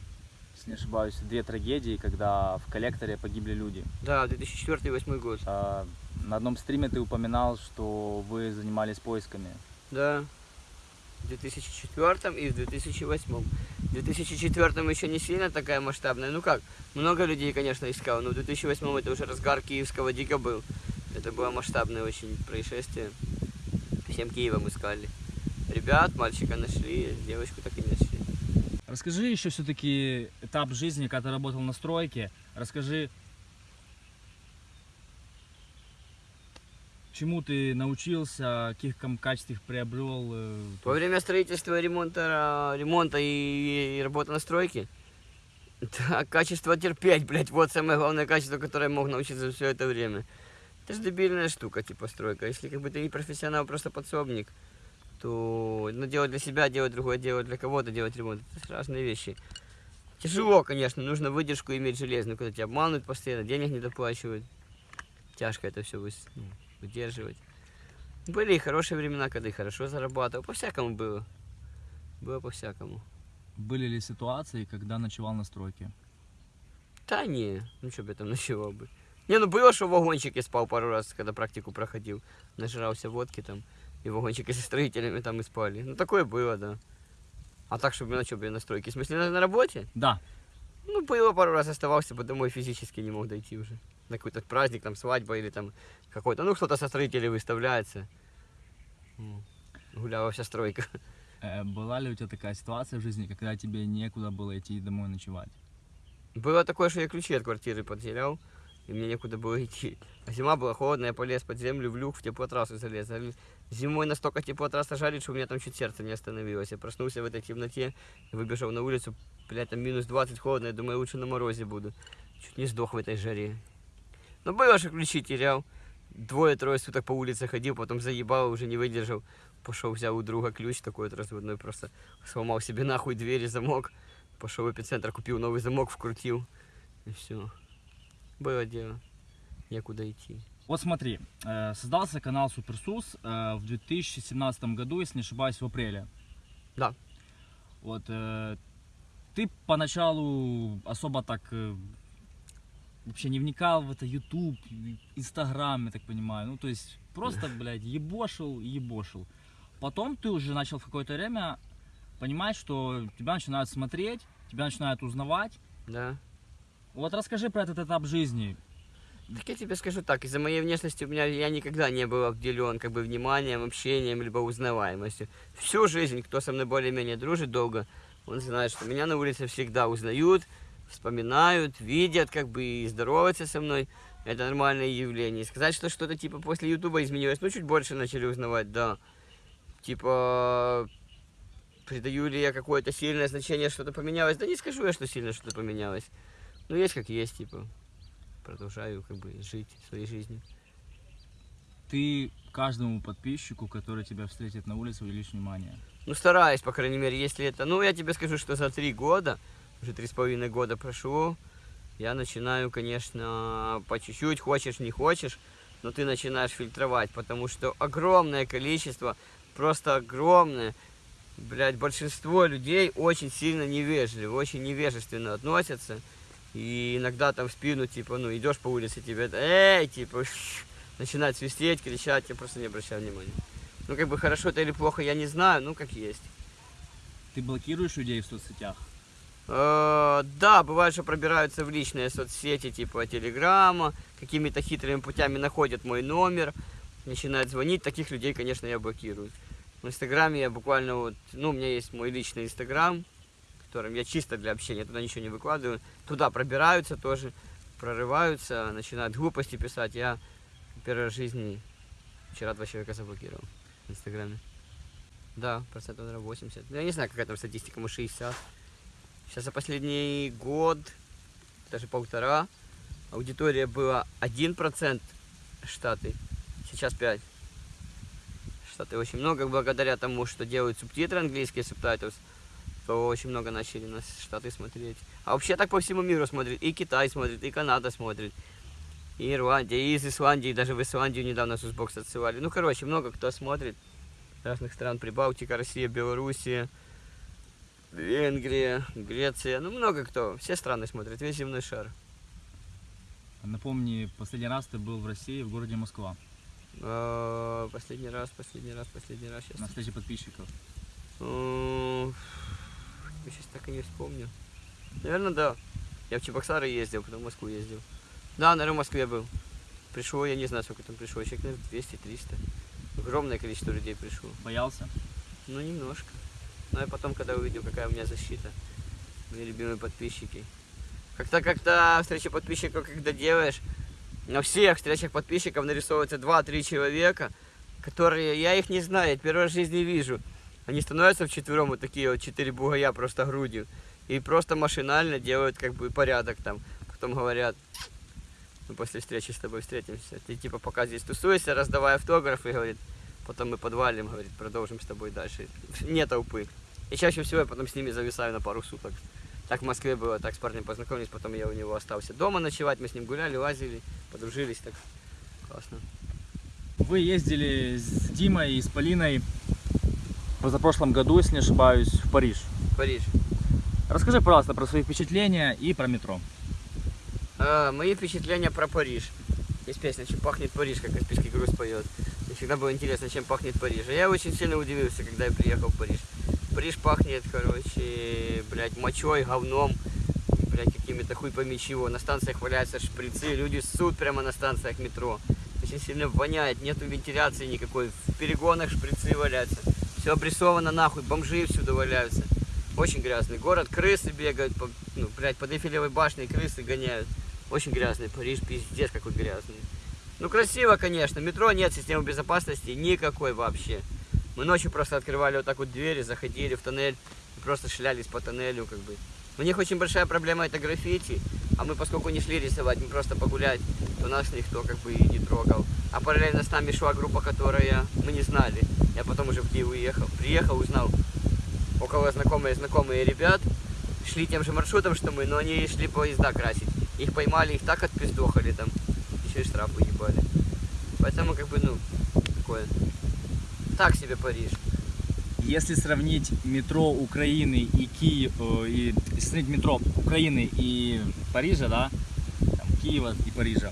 если не ошибаюсь, две трагедии, когда в коллекторе погибли люди.
Да, 2004-2008 год.
А, на одном стриме ты упоминал, что вы занимались поисками.
Да. В 2004 и в 2008. В 2004 еще не сильно такая масштабная. Ну как, много людей, конечно, искал, но в 2008 это уже разгар киевского дика был. Это было масштабное очень происшествие. Всем Киевом искали. Ребят, мальчика нашли, девочку так и не нашли.
Расскажи еще все-таки этап жизни, когда ты работал на стройке. Расскажи, чему ты научился, каких качеств приобрел. э,
Во время строительства, ремонта, ремонта и, и работы на стройке, да, качество терпеть, блядь, вот самое главное качество, которое я мог научиться все это время. Это же дебильная штука, типа стройка. Если как бы ты не профессионал, просто подсобник, то ну, делать для себя, делать другое, делать для кого-то, делать ремонт. Это разные вещи. Тяжело, конечно, нужно выдержку иметь железную, когда тебя обманывают постоянно, денег не доплачивают. Тяжко это все выдерживать. Были и хорошие времена, когда и хорошо зарабатывал. По-всякому было. Было по-всякому.
Были ли ситуации, когда ночевал на стройке?
Да не, ну что бы я там ночевал бы. Не, ну было, что в вагончике спал пару раз, когда практику проходил. Нажрался водки там, и в вагончике со строителями там и спали. Ну такое было, да. А так, чтобы на что бы я на стройке? В смысле, на, на работе?
Да.
Ну, было пару раз, оставался бы домой, физически не мог дойти уже. На какой-то праздник, там, свадьба или там какой-то, ну, кто-то со строителей выставляется. Гуляла вся стройка.
Э, Была ли у тебя такая ситуация в жизни, когда тебе некуда было идти домой ночевать?
Было такое, что я ключи от квартиры потерял, и мне некуда было идти. А зима была холодная, я полез под землю, в люк, в теплотрассу залез. А Зимой настолько теплотрасса жарит, что у меня там чуть сердце не остановилось. Я проснулся в этой темноте, выбежал на улицу, блядь, там минус 20 холодно, я думаю, лучше на морозе буду. Чуть не сдох в этой жаре. Но было, что ключи терял. Двое-трое суток по улице ходил, потом заебал, уже не выдержал. Пошел, взял у друга ключ такой вот разводной, просто сломал себе нахуй двери, замок. Пошел в эпицентр, купил новый замок, вкрутил. И все. Было дело. Некуда идти.
Вот смотри, э, создался канал Суперсус э, в 2017 году, если не ошибаюсь, в апреле.
Да.
Вот э, ты поначалу особо так вообще не вникал в это YouTube, Instagram, я так понимаю. Ну, то есть просто, блядь, ебошил, и ебошил. Потом ты уже начал в какое-то время понимать, что тебя начинают смотреть, тебя начинают узнавать.
Да.
Вот расскажи про этот этап жизни.
Так я тебе скажу так, из-за моей внешности у меня я никогда не был обделен как бы вниманием, общением, либо узнаваемостью. Всю жизнь, кто со мной более-менее дружит долго, он знает, что меня на улице всегда узнают, вспоминают, видят, как бы и здороваются со мной. Это нормальное явление. Сказать, что что-то типа после Ютуба изменилось, ну чуть больше начали узнавать, да. Типа, придаю ли я какое-то сильное значение, что-то поменялось? Да не скажу я, что сильно что-то поменялось. Ну есть как есть, типа. Продолжаю как бы жить своей жизнью.
Ты каждому подписчику, который тебя встретит на улице, уделишь внимание.
Ну, стараюсь, по крайней мере, если это... Ну, я тебе скажу, что за три года, уже три с половиной года прошло, я начинаю, конечно, по чуть-чуть, хочешь, не хочешь, но ты начинаешь фильтровать, потому что огромное количество, просто огромное, блядь, большинство людей очень сильно невежливы, очень невежественно относятся. И иногда там в спину, типа, ну, идешь по улице, тебе эй, типа, начинают свистеть, кричать, я просто не обращаю внимания. Ну, как бы хорошо это или плохо, я не знаю, ну, как есть.
Ты блокируешь людей в соцсетях?
Э, Да, бывает, что пробираются в личные соцсети, типа Телеграма, какими-то хитрыми путями находят мой номер, начинают звонить. Таких людей, конечно, я блокирую. В Инстаграме я буквально вот, ну, у меня есть мой личный Инстаграм, которым я чисто для общения, туда ничего не выкладываю. Туда пробираются тоже, прорываются, начинают глупости писать. Я первый раз в жизни вчера два человека заблокировал в Инстаграме. Да, процентов, наверное, 80. Ну, я не знаю, какая там статистика, может 60. Сейчас за последний год, даже полтора, аудитория была 1% Штаты, сейчас 5. Штаты очень много, благодаря тому, что делают субтитры английские, subtitles, то очень много начали нас Штаты смотреть. А вообще так по всему миру смотрит. И Китай смотрит, и Канада смотрит, и Ирландия, и из Исландии, даже в Исландию недавно Сусбокс отсылали. Ну, короче, много кто смотрит. Разных стран, Прибалтика, Россия, Белоруссия, Венгрия, Греция, ну много кто, все страны смотрят, весь земной шар.
Напомни, последний раз ты был в России, в городе Москва,
А, Последний раз, последний раз, последний раз
на встрече подписчиков.
Сейчас так и не вспомню. Наверное, да. Я в Чебоксары ездил, потом в Москву ездил. Да, наверное, в Москве был. Пришло, я не знаю, сколько там пришло, человек, наверное, 200-300. Огромное количество людей пришло.
Боялся?
Ну, немножко. Но я потом, когда увидел, какая у меня защита, мои любимые подписчики. Как-то, как-то встречи подписчиков, когда делаешь, на всех встречах подписчиков нарисовывается 2-3 человека, которые, я их не знаю, я первый раз в жизни вижу. Они становятся вчетвером, вот такие вот четыре бугая просто грудью. И просто машинально делают как бы порядок там. Потом говорят, мы после встречи с тобой встретимся. Ты типа пока здесь тусуешься, раздавая автографы, говорит, потом мы подвалим, говорит, продолжим с тобой дальше. Не толпы. И чаще всего я потом с ними зависаю на пару суток. Так в Москве было, так с парнем познакомились, потом я у него остался дома ночевать, мы с ним гуляли, лазили, подружились, так классно.
Вы ездили с Димой и с Полиной в позапрошлом году, если не ошибаюсь, в Париж.
Париж.
Расскажи, пожалуйста, про свои впечатления и про метро.
А, мои впечатления про Париж. Есть песня «Чем пахнет Париж», как Каспийский груз поет. Всегда было интересно, чем пахнет Париж. Я очень сильно удивился, когда я приехал в Париж. Париж пахнет, короче, блядь, мочой, говном, блядь, какими-то хуй пойми чего. На станциях валяются шприцы, люди ссут прямо на станциях метро. Очень сильно воняет, нету вентиляции никакой. В перегонах шприцы валяются. Все обрисовано нахуй, бомжи всюду валяются. Очень грязный город, крысы бегают, по, ну, блядь, под Эйфелевой башней крысы гоняют. Очень грязный Париж, пиздец какой грязный. Ну красиво, конечно, метро нет, системы безопасности никакой вообще. Мы ночью просто открывали вот так вот двери, заходили в тоннель и просто шлялись по тоннелю как бы. У них очень большая проблема это граффити, а мы поскольку не шли рисовать, мы просто погулять, то нас никто как бы и не трогал. А параллельно с нами шла группа, которая мы не знали. Я потом уже в Киев уехал. Приехал, узнал, около знакомые знакомые ребят шли тем же маршрутом, что мы, но они шли поезда красить. Их поймали, их так отпиздохали там, еще и штраф уебали. Поэтому как бы, ну, такое. Так себе Париж.
Если сравнить метро Украины и Киев, э, и сравнить метро Украины и Парижа, да, там, Киева и Парижа,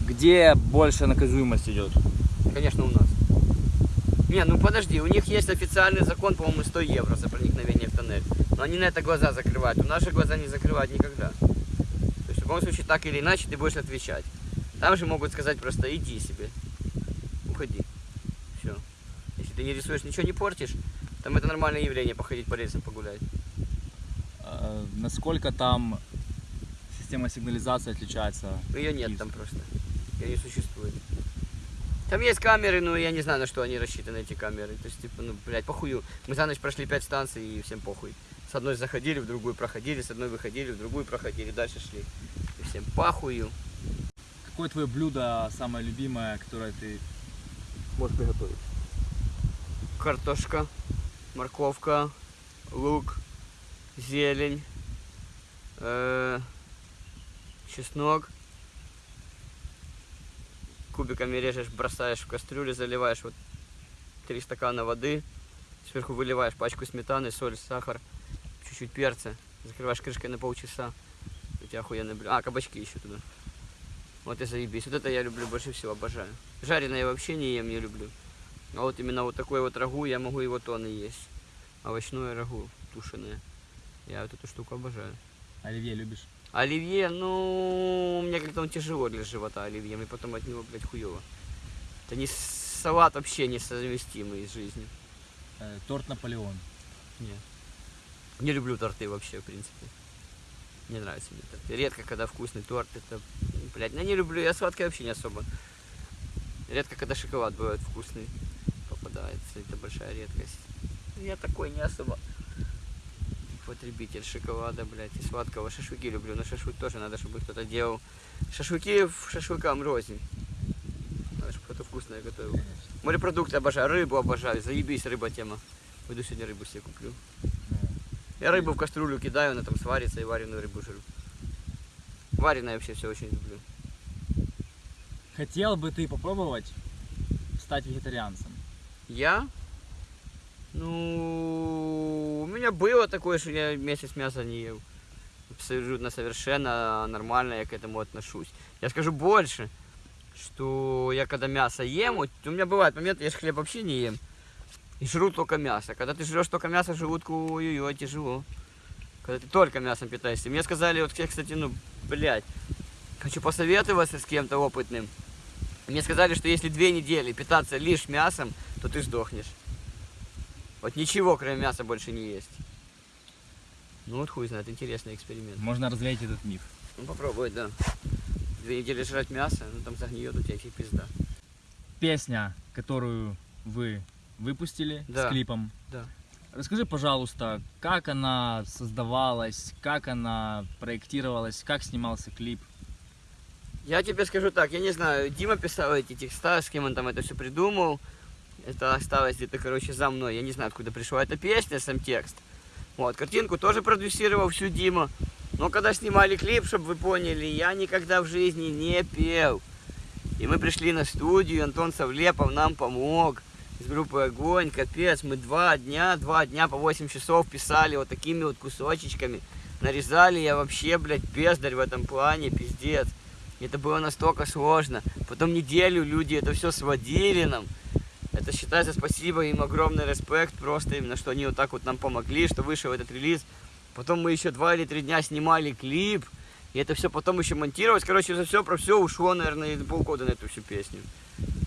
где больше наказуемость идет?
Конечно, у нас. Не, ну подожди, у них есть официальный закон, по-моему, 100 евро за проникновение в тоннель. Но они на это глаза закрывают. У же глаза не закрывают никогда. То есть в любом случае, так или иначе, ты будешь отвечать. Там же могут сказать просто иди себе. Уходи. Все. Если ты не рисуешь, ничего не портишь, там это нормальное явление, походить по рельсам погулять.
Э, Насколько там система сигнализации отличается?
Ее нет там просто. Ее не существует. Там есть камеры, но я не знаю, на что они рассчитаны, эти камеры. То есть, типа, ну, блядь, похую. Мы за ночь прошли 5 станций и всем похуй. С одной заходили, в другую проходили, с одной выходили, в другую проходили, дальше шли. И всем похую.
Какое твое блюдо самое любимое, которое ты
Можешь приготовить. Картошка, морковка, лук, зелень, э, чеснок. Кубиками режешь, бросаешь в кастрюлю, заливаешь вот 3 стакана воды. Сверху выливаешь пачку сметаны, соль, сахар, чуть-чуть перца. Закрываешь крышкой на полчаса. У тебя охуенный блюдо. А, кабачки еще туда. Вот и заебись. Вот это я люблю больше всего, обожаю. Жареное я вообще не ем, не люблю. А вот именно вот такой вот рагу, я могу его тонны есть. Овощное рагу, тушеное. Я вот эту штуку обожаю.
оливье любишь?
Оливье, ну, мне как-то он тяжело для живота, оливье. Мне потом от него, блядь, хуево. Это не салат вообще несовместимый с жизнью.
Э, Торт Наполеон.
Нет. Не люблю торты вообще, в принципе. Не нравится мне торты. Редко, когда вкусный торт, это, блядь, я не люблю, я сладкое вообще не особо. Редко, когда шоколад бывает вкусный, попадается, это большая редкость. Я такой не особо потребитель шоколада, блядь, и сладкого. Шашлыки люблю, но шашлык тоже надо, чтобы кто-то делал. Шашлыки шашлыкам рознь. Надо, чтобы кто-то вкусное готовил. Морепродукты обожаю, рыбу обожаю, заебись, рыба тема. Пойду сегодня рыбу себе куплю. Я рыбу в кастрюлю кидаю, она там сварится и вареную рыбу жру. Вареное вообще все очень люблю.
Хотел бы ты попробовать стать вегетарианцем?
Я? Ну, у меня было такое, что я месяц мяса не ел. Абсолютно совершенно нормально я к этому отношусь. Я скажу больше, что я когда мясо ем, вот у меня бывают моменты, я же хлеб вообще не ем. И жру только мясо. Когда ты жрешь только мясо, желудку ой-ой-ой, тяжело. Когда ты только мясом питаешься. Мне сказали, вот, кстати, ну, блядь, хочу посоветоваться с кем-то опытным. Мне сказали, что если две недели питаться лишь мясом, то ты сдохнешь. Вот ничего, кроме мяса, больше не есть. Ну вот хуй знает, интересный эксперимент.
Можно развеять этот миф.
Ну попробуй, да. Две недели жрать мясо, ну там загниет у тебя пизда.
Песня, которую вы выпустили
Да.
с клипом.
Да.
Расскажи, пожалуйста, как она создавалась, как она проектировалась, как снимался клип.
Я тебе скажу так, я не знаю, Дима писал эти текста, с кем он там это все придумал. Это осталось где-то, короче, за мной. Я не знаю, откуда пришла эта песня, сам текст. Вот, картинку тоже продюсировал всю Дима. Но когда снимали клип, чтобы вы поняли, я никогда в жизни не пел. И мы пришли на студию, Антон Савлепов нам помог. Из группы Огонь, капец, мы два дня, два дня по 8 часов писали вот такими вот кусочечками. Нарезали я вообще, блядь, бездарь в этом плане, пиздец. Это было настолько сложно. Потом неделю люди это все сводили нам. Это считается спасибо им огромный респект просто именно, что они вот так вот нам помогли, что вышел этот релиз. Потом мы еще два или три дня снимали клип. И это все потом еще монтировалось. Короче, за все про все ушло, наверное, полгода на эту всю песню.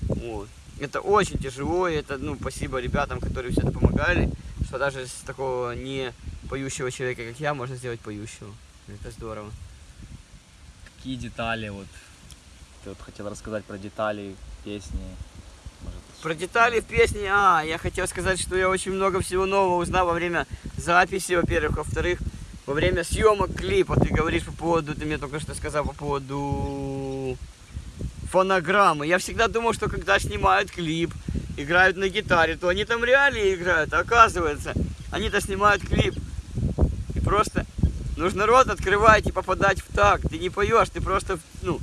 Вот. Это очень тяжело, и это, ну, спасибо ребятам, которые все это помогали, что даже с такого не поющего человека, как я, можно сделать поющего. Это здорово.
Какие детали вот ты вот хотел рассказать про детали песни? Может,
Про детали в песне, а, я хотел сказать, что я очень много всего нового узнал во время записи, во-первых, во-вторых, во время съемок клипа. Ты говоришь по поводу, ты мне только что сказал по поводу фонограммы. Я всегда думал, что когда снимают клип, играют на гитаре, то они там реально играют. А оказывается, они-то снимают клип. И просто нужно рот открывать и попадать в такт. Ты не поешь, ты просто, ну,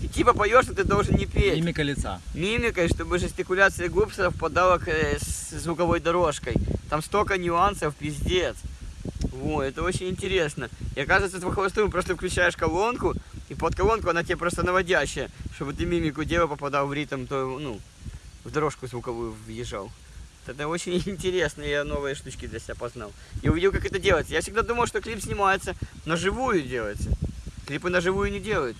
ты типа поешь, но ты должен не петь
Мимика лица.
мимикой, чтобы жестикуляция губ совпадала к, э, с звуковой дорожкой. Там столько нюансов, пиздец. Во, это очень интересно. И оказывается, с холостым просто включаешь колонку, и под колонку она тебе просто наводящая, чтобы ты мимику делал, попадал в ритм, то, ну, в дорожку звуковую въезжал. Это очень интересно, я новые штучки для себя познал. И увидел, как это делается. Я всегда думал, что клип снимается на живую делается. Клипы на живую не делают.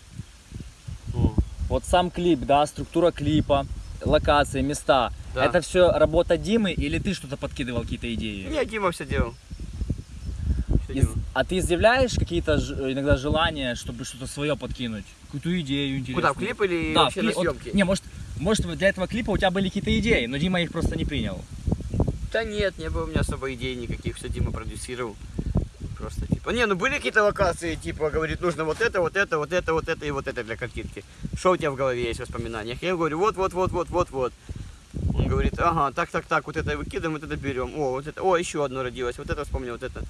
О.
Вот сам клип, да, структура клипа, локации, места.
Да.
Это все работа Димы или ты что-то подкидывал, какие-то идеи?
Не, Дима все делал.
А ты изъявляешь какие-то ж- иногда желания, чтобы что-то свое подкинуть? Какую-то идею интересную?
Куда, в клип или
Да,
вообще
в
на
кли- вот-
съемки?
не, может, может для этого клипа у тебя были какие-то идеи, но Дима их просто не принял.
Да нет, не было у меня особо идей никаких, все Дима продюсировал. Просто типа, не, ну были какие-то локации, типа, говорит, нужно вот это, вот это, вот это, вот это и вот это для картинки. Что у тебя в голове есть в воспоминаниях? Я говорю, вот, вот, вот, вот, вот, вот. Он говорит, ага, так, так, так, вот это выкидываем, вот это берем. О, вот это, о, еще одно родилось, вот это вспомнил, вот это.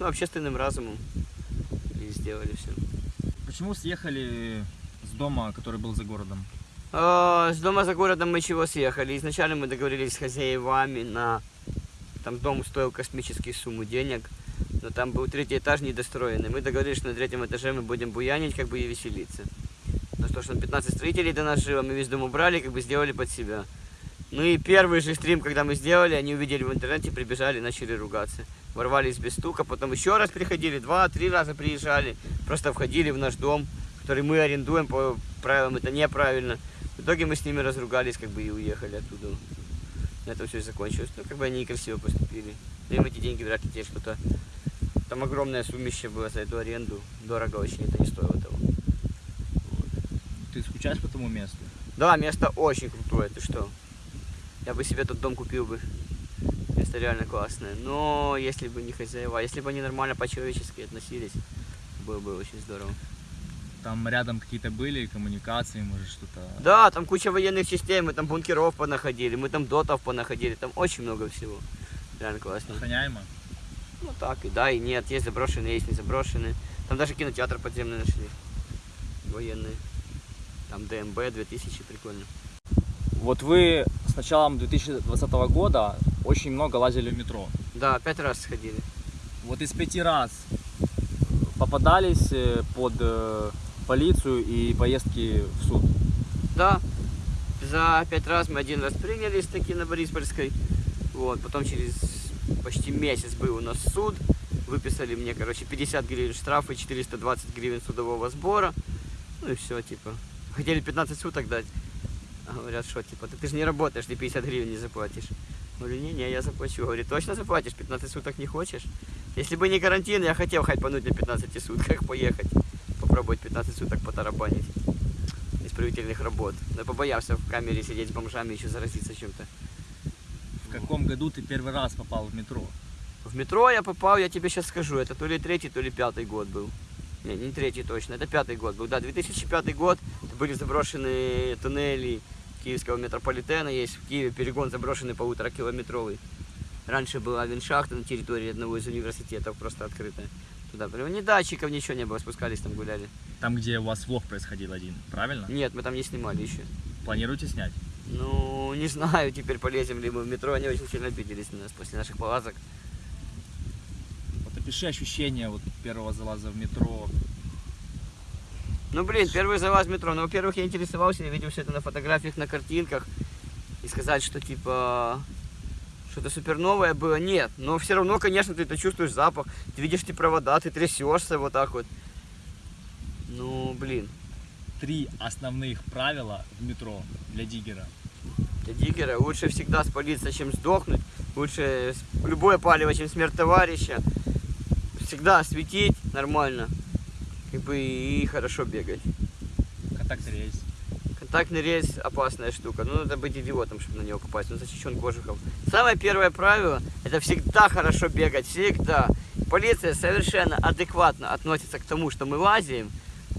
Ну, общественным разумом. И сделали все.
Почему съехали с дома, который был за городом?
А, С дома за городом мы чего съехали? Изначально мы договорились с хозяевами на... Там дом стоил космические суммы денег, но там был третий этаж недостроенный. Мы договорились, что на третьем этаже мы будем буянить, как бы и веселиться. Но то, что там 15 строителей до нас жило, мы весь дом убрали, как бы сделали под себя. Ну и первый же стрим, когда мы сделали, они увидели в интернете, прибежали, начали ругаться. Ворвались без стука, потом еще раз приходили, два-три раза приезжали, просто входили в наш дом, который мы арендуем, по правилам это неправильно. В итоге мы с ними разругались, как бы и уехали оттуда. На этом все и закончилось. Ну, как бы они некрасиво поступили. Но им эти деньги вряд ли те что-то... Там огромное суммище было за эту аренду. Дорого очень, это не стоило того.
Ты скучаешь по тому месту?
Да, место очень крутое, ты что? Я бы себе тот дом купил бы. Место реально классное. Но если бы не хозяева, если бы они нормально по-человечески относились, было бы очень здорово.
Там рядом какие-то были коммуникации, может что-то...
Да, там куча военных частей, мы там бункеров понаходили, мы там дотов понаходили, там очень много всего. Реально классно.
Охраняемо?
Ну так, и да, и нет, есть заброшенные, есть не заброшенные. Там даже кинотеатр подземный нашли. Военный. Там ДМБ 2000, прикольно.
Вот вы с началом 2020 года очень много лазили в метро.
Да, пять раз сходили.
Вот из пяти раз попадались э, под э, полицию и поездки в суд.
Да, за пять раз мы один раз принялись таки на Бориспольской. Вот, потом через почти месяц был у нас суд. Выписали мне, короче, 50 гривен штрафа и 420 гривен судового сбора. Ну и все, типа. Хотели 15 суток дать. Говорят, что, типа, ты, ты же не работаешь, ты 50 гривен не заплатишь. Говорю, не-не, я заплачу. Говорит, точно заплатишь? 15 суток не хочешь? Если бы не карантин, я хотел хайпануть на 15 сутках поехать. Попробовать 15 суток потарабанить исправительных работ. Но побоялся в камере сидеть с бомжами, еще заразиться чем-то.
В каком году ты первый раз попал в метро?
В метро я попал, я тебе сейчас скажу, это то ли третий, то ли пятый год был. Не, не третий точно, это пятый год был. Да, 2005 год, были заброшенные туннели киевского метрополитена, есть в Киеве перегон заброшенный полуторакилометровый. Раньше была авеншахта на территории одного из университетов, просто открытая. Туда прям ни датчиков, ничего не было, спускались там гуляли.
Там, где у вас влог происходил один, правильно?
Нет, мы там не снимали еще.
Планируете снять?
Ну, не знаю, теперь полезем ли мы в метро, они очень сильно обиделись на нас после наших полазок.
Вот Опиши ощущения вот первого залаза в метро.
Ну, блин, первый залаз в метро. Ну, во-первых, я интересовался, я видел все это на фотографиях, на картинках. И сказать, что, типа, что-то супер новое было, нет. Но все равно, конечно, ты это чувствуешь запах. Ты видишь эти провода, ты трясешься вот так вот. Ну, блин.
Три основных правила в метро для диггера.
Для диггера лучше всегда спалиться, чем сдохнуть. Лучше любое палево, чем смерть товарища. Всегда светить нормально. Как бы и хорошо бегать.
Контакт рейс.
Контактный рейс опасная штука. Ну, надо быть идиотом, чтобы на него попасть. Он защищен кожухом. Самое первое правило, это всегда хорошо бегать. Всегда. Полиция совершенно адекватно относится к тому, что мы лазим.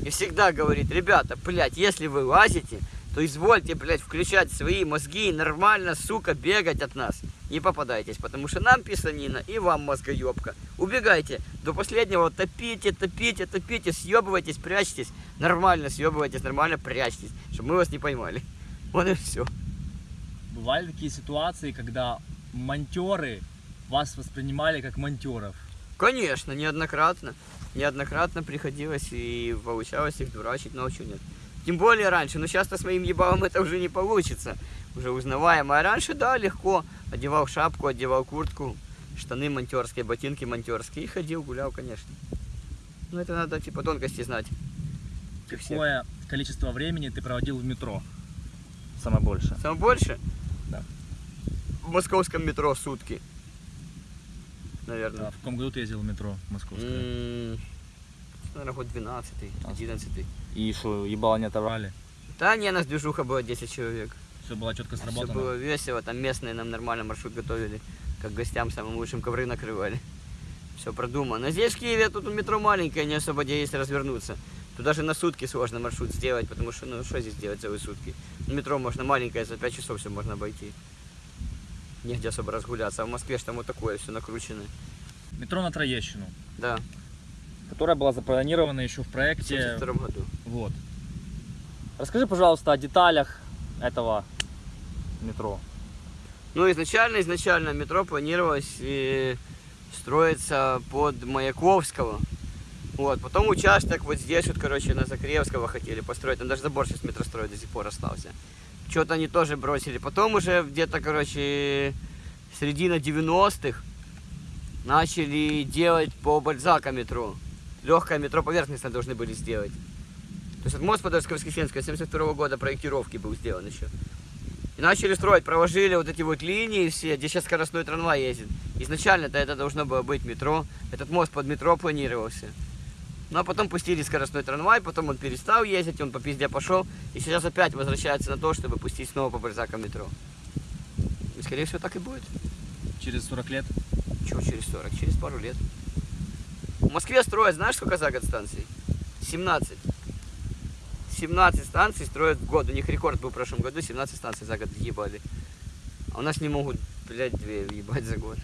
И всегда говорит, ребята, блядь, если вы лазите, то извольте, блядь, включать свои мозги и нормально, сука, бегать от нас. Не попадайтесь, потому что нам писанина и вам мозгоебка. Убегайте. До последнего топите, топите, топите, съебывайтесь, прячьтесь. Нормально съебывайтесь, нормально прячьтесь, чтобы мы вас не поймали. Вот и все.
Бывали такие ситуации, когда монтеры вас воспринимали как монтеров.
Конечно, неоднократно. Неоднократно приходилось и получалось их дурачить, но чего нет. Тем более раньше, но сейчас-то с моим ебалом это уже не получится. Уже узнаваемо. А раньше, да, легко. Одевал шапку, одевал куртку, штаны монтерские, ботинки монтерские. И ходил, гулял, конечно. Ну, это надо, типа, тонкости знать.
Какое количество времени ты проводил в метро? Самое большее.
Самое больше?
Да.
В московском метро сутки. Наверное.
А в каком году ты ездил в метро московское?
М, Наверное, год 12 11
И что, ебало не отобрали?
Да не, нас движуха было 10 человек.
Все было четко
Все
сработано?
было весело, там местные нам нормально маршрут готовили, как гостям самым лучшим ковры накрывали. Все продумано. Здесь в Киеве тут метро маленькое, не особо где есть развернуться. Тут даже на сутки сложно маршрут сделать, потому что, ну, что здесь делать целые сутки? Метро можно маленькое, за 5 часов все можно обойти. Негде особо разгуляться. А в Москве ж там вот такое все накрученное.
Метро на Троещину,
Да,
которая была запланирована еще в
в
проекте.
72 году.
Вот. Расскажи, пожалуйста, о деталях этого метро.
Ну, изначально, изначально метро планировалось э, строиться под Маяковского. Вот, потом участок вот здесь вот, короче, на Закревского хотели построить. Там даже забор сейчас метростроя до сих пор остался. Что-то они тоже бросили. Потом уже где-то, короче, середина 90-х начали делать по Бальзака метро. Легкое метро поверхностное должны были сделать. То есть от мост Подольско-Воскресенского 72 года проектировки был сделан еще. И начали строить, проложили вот эти вот линии все, где сейчас скоростной трамвай ездит. Изначально-то это должно было быть метро. Этот мост под метро планировался. Ну а потом пустили скоростной трамвай, потом он перестал ездить, он по пизде пошел. И сейчас опять возвращается на то, чтобы пустить снова по Бальзака метро. И скорее всего так и будет.
Через 40 лет.
Чего через 40? Через пару лет. В Москве строят, знаешь, сколько за год станций? 17. 17 станций строят в год. У них рекорд был в прошлом году, 17 станций за год въебали. А у нас не могут, блядь, две въебать за год.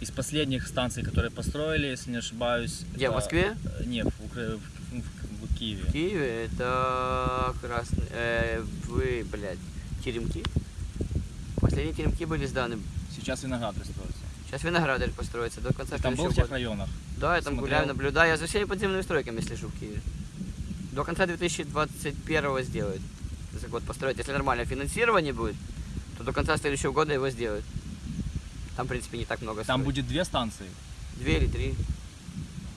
Из последних станций, которые построили, если не ошибаюсь.
Где, в
это-
Москве?
э, Не, в, Укра- в- в- в Киеве.
В Киеве это красный... Э, вы, блядь, теремки? Последние теремки были сданы.
Сейчас Виноградарь строится.
Сейчас виноградарь построится до конца
Ты там был в тех районах?
Да, я там
Смотрел?
гуляю, наблюдаю. Я за всеми подземными стройками слежу в Киеве. До конца 2021 сделают. За год построить. Если нормальное финансирование будет, то до конца следующего года его сделают. Там, в принципе, не так много
Там будет две станции.
Две или три.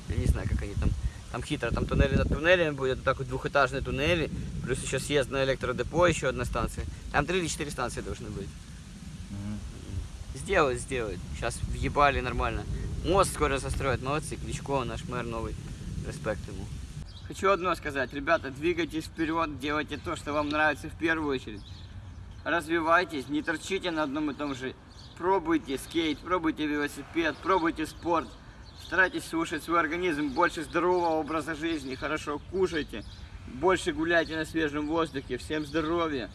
Я не знаю, как они там. Там хитро, там туннели над туннелями будет, вот так вот двухэтажные туннели, плюс еще съезд на электродепо, еще одна станция. Там три или четыре станции должны быть. Сделают, сделают. Сейчас въебали нормально. Мост скоро застроят. Молодцы. Кличко, наш мэр новый. Респект ему. Хочу одно сказать. Ребята, двигайтесь вперед, делайте то, что вам нравится в первую очередь. Развивайтесь, не торчите на одном и том же. Пробуйте скейт, пробуйте велосипед, пробуйте спорт. Старайтесь слушать свой организм, больше здорового образа жизни, хорошо кушайте, больше гуляйте на свежем воздухе. Всем здоровья!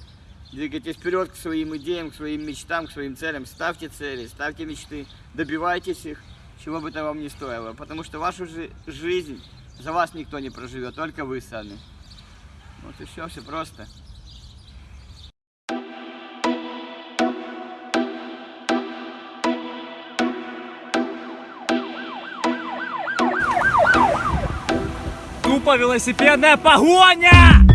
Двигайтесь вперед к своим идеям, к своим мечтам, к своим целям. Ставьте цели, ставьте мечты, добивайтесь их, чего бы то вам ни стоило. Потому что вашу жи- жизнь за вас никто не проживет, только вы сами. Вот и все, все просто.
Тупо велосипедная погоня!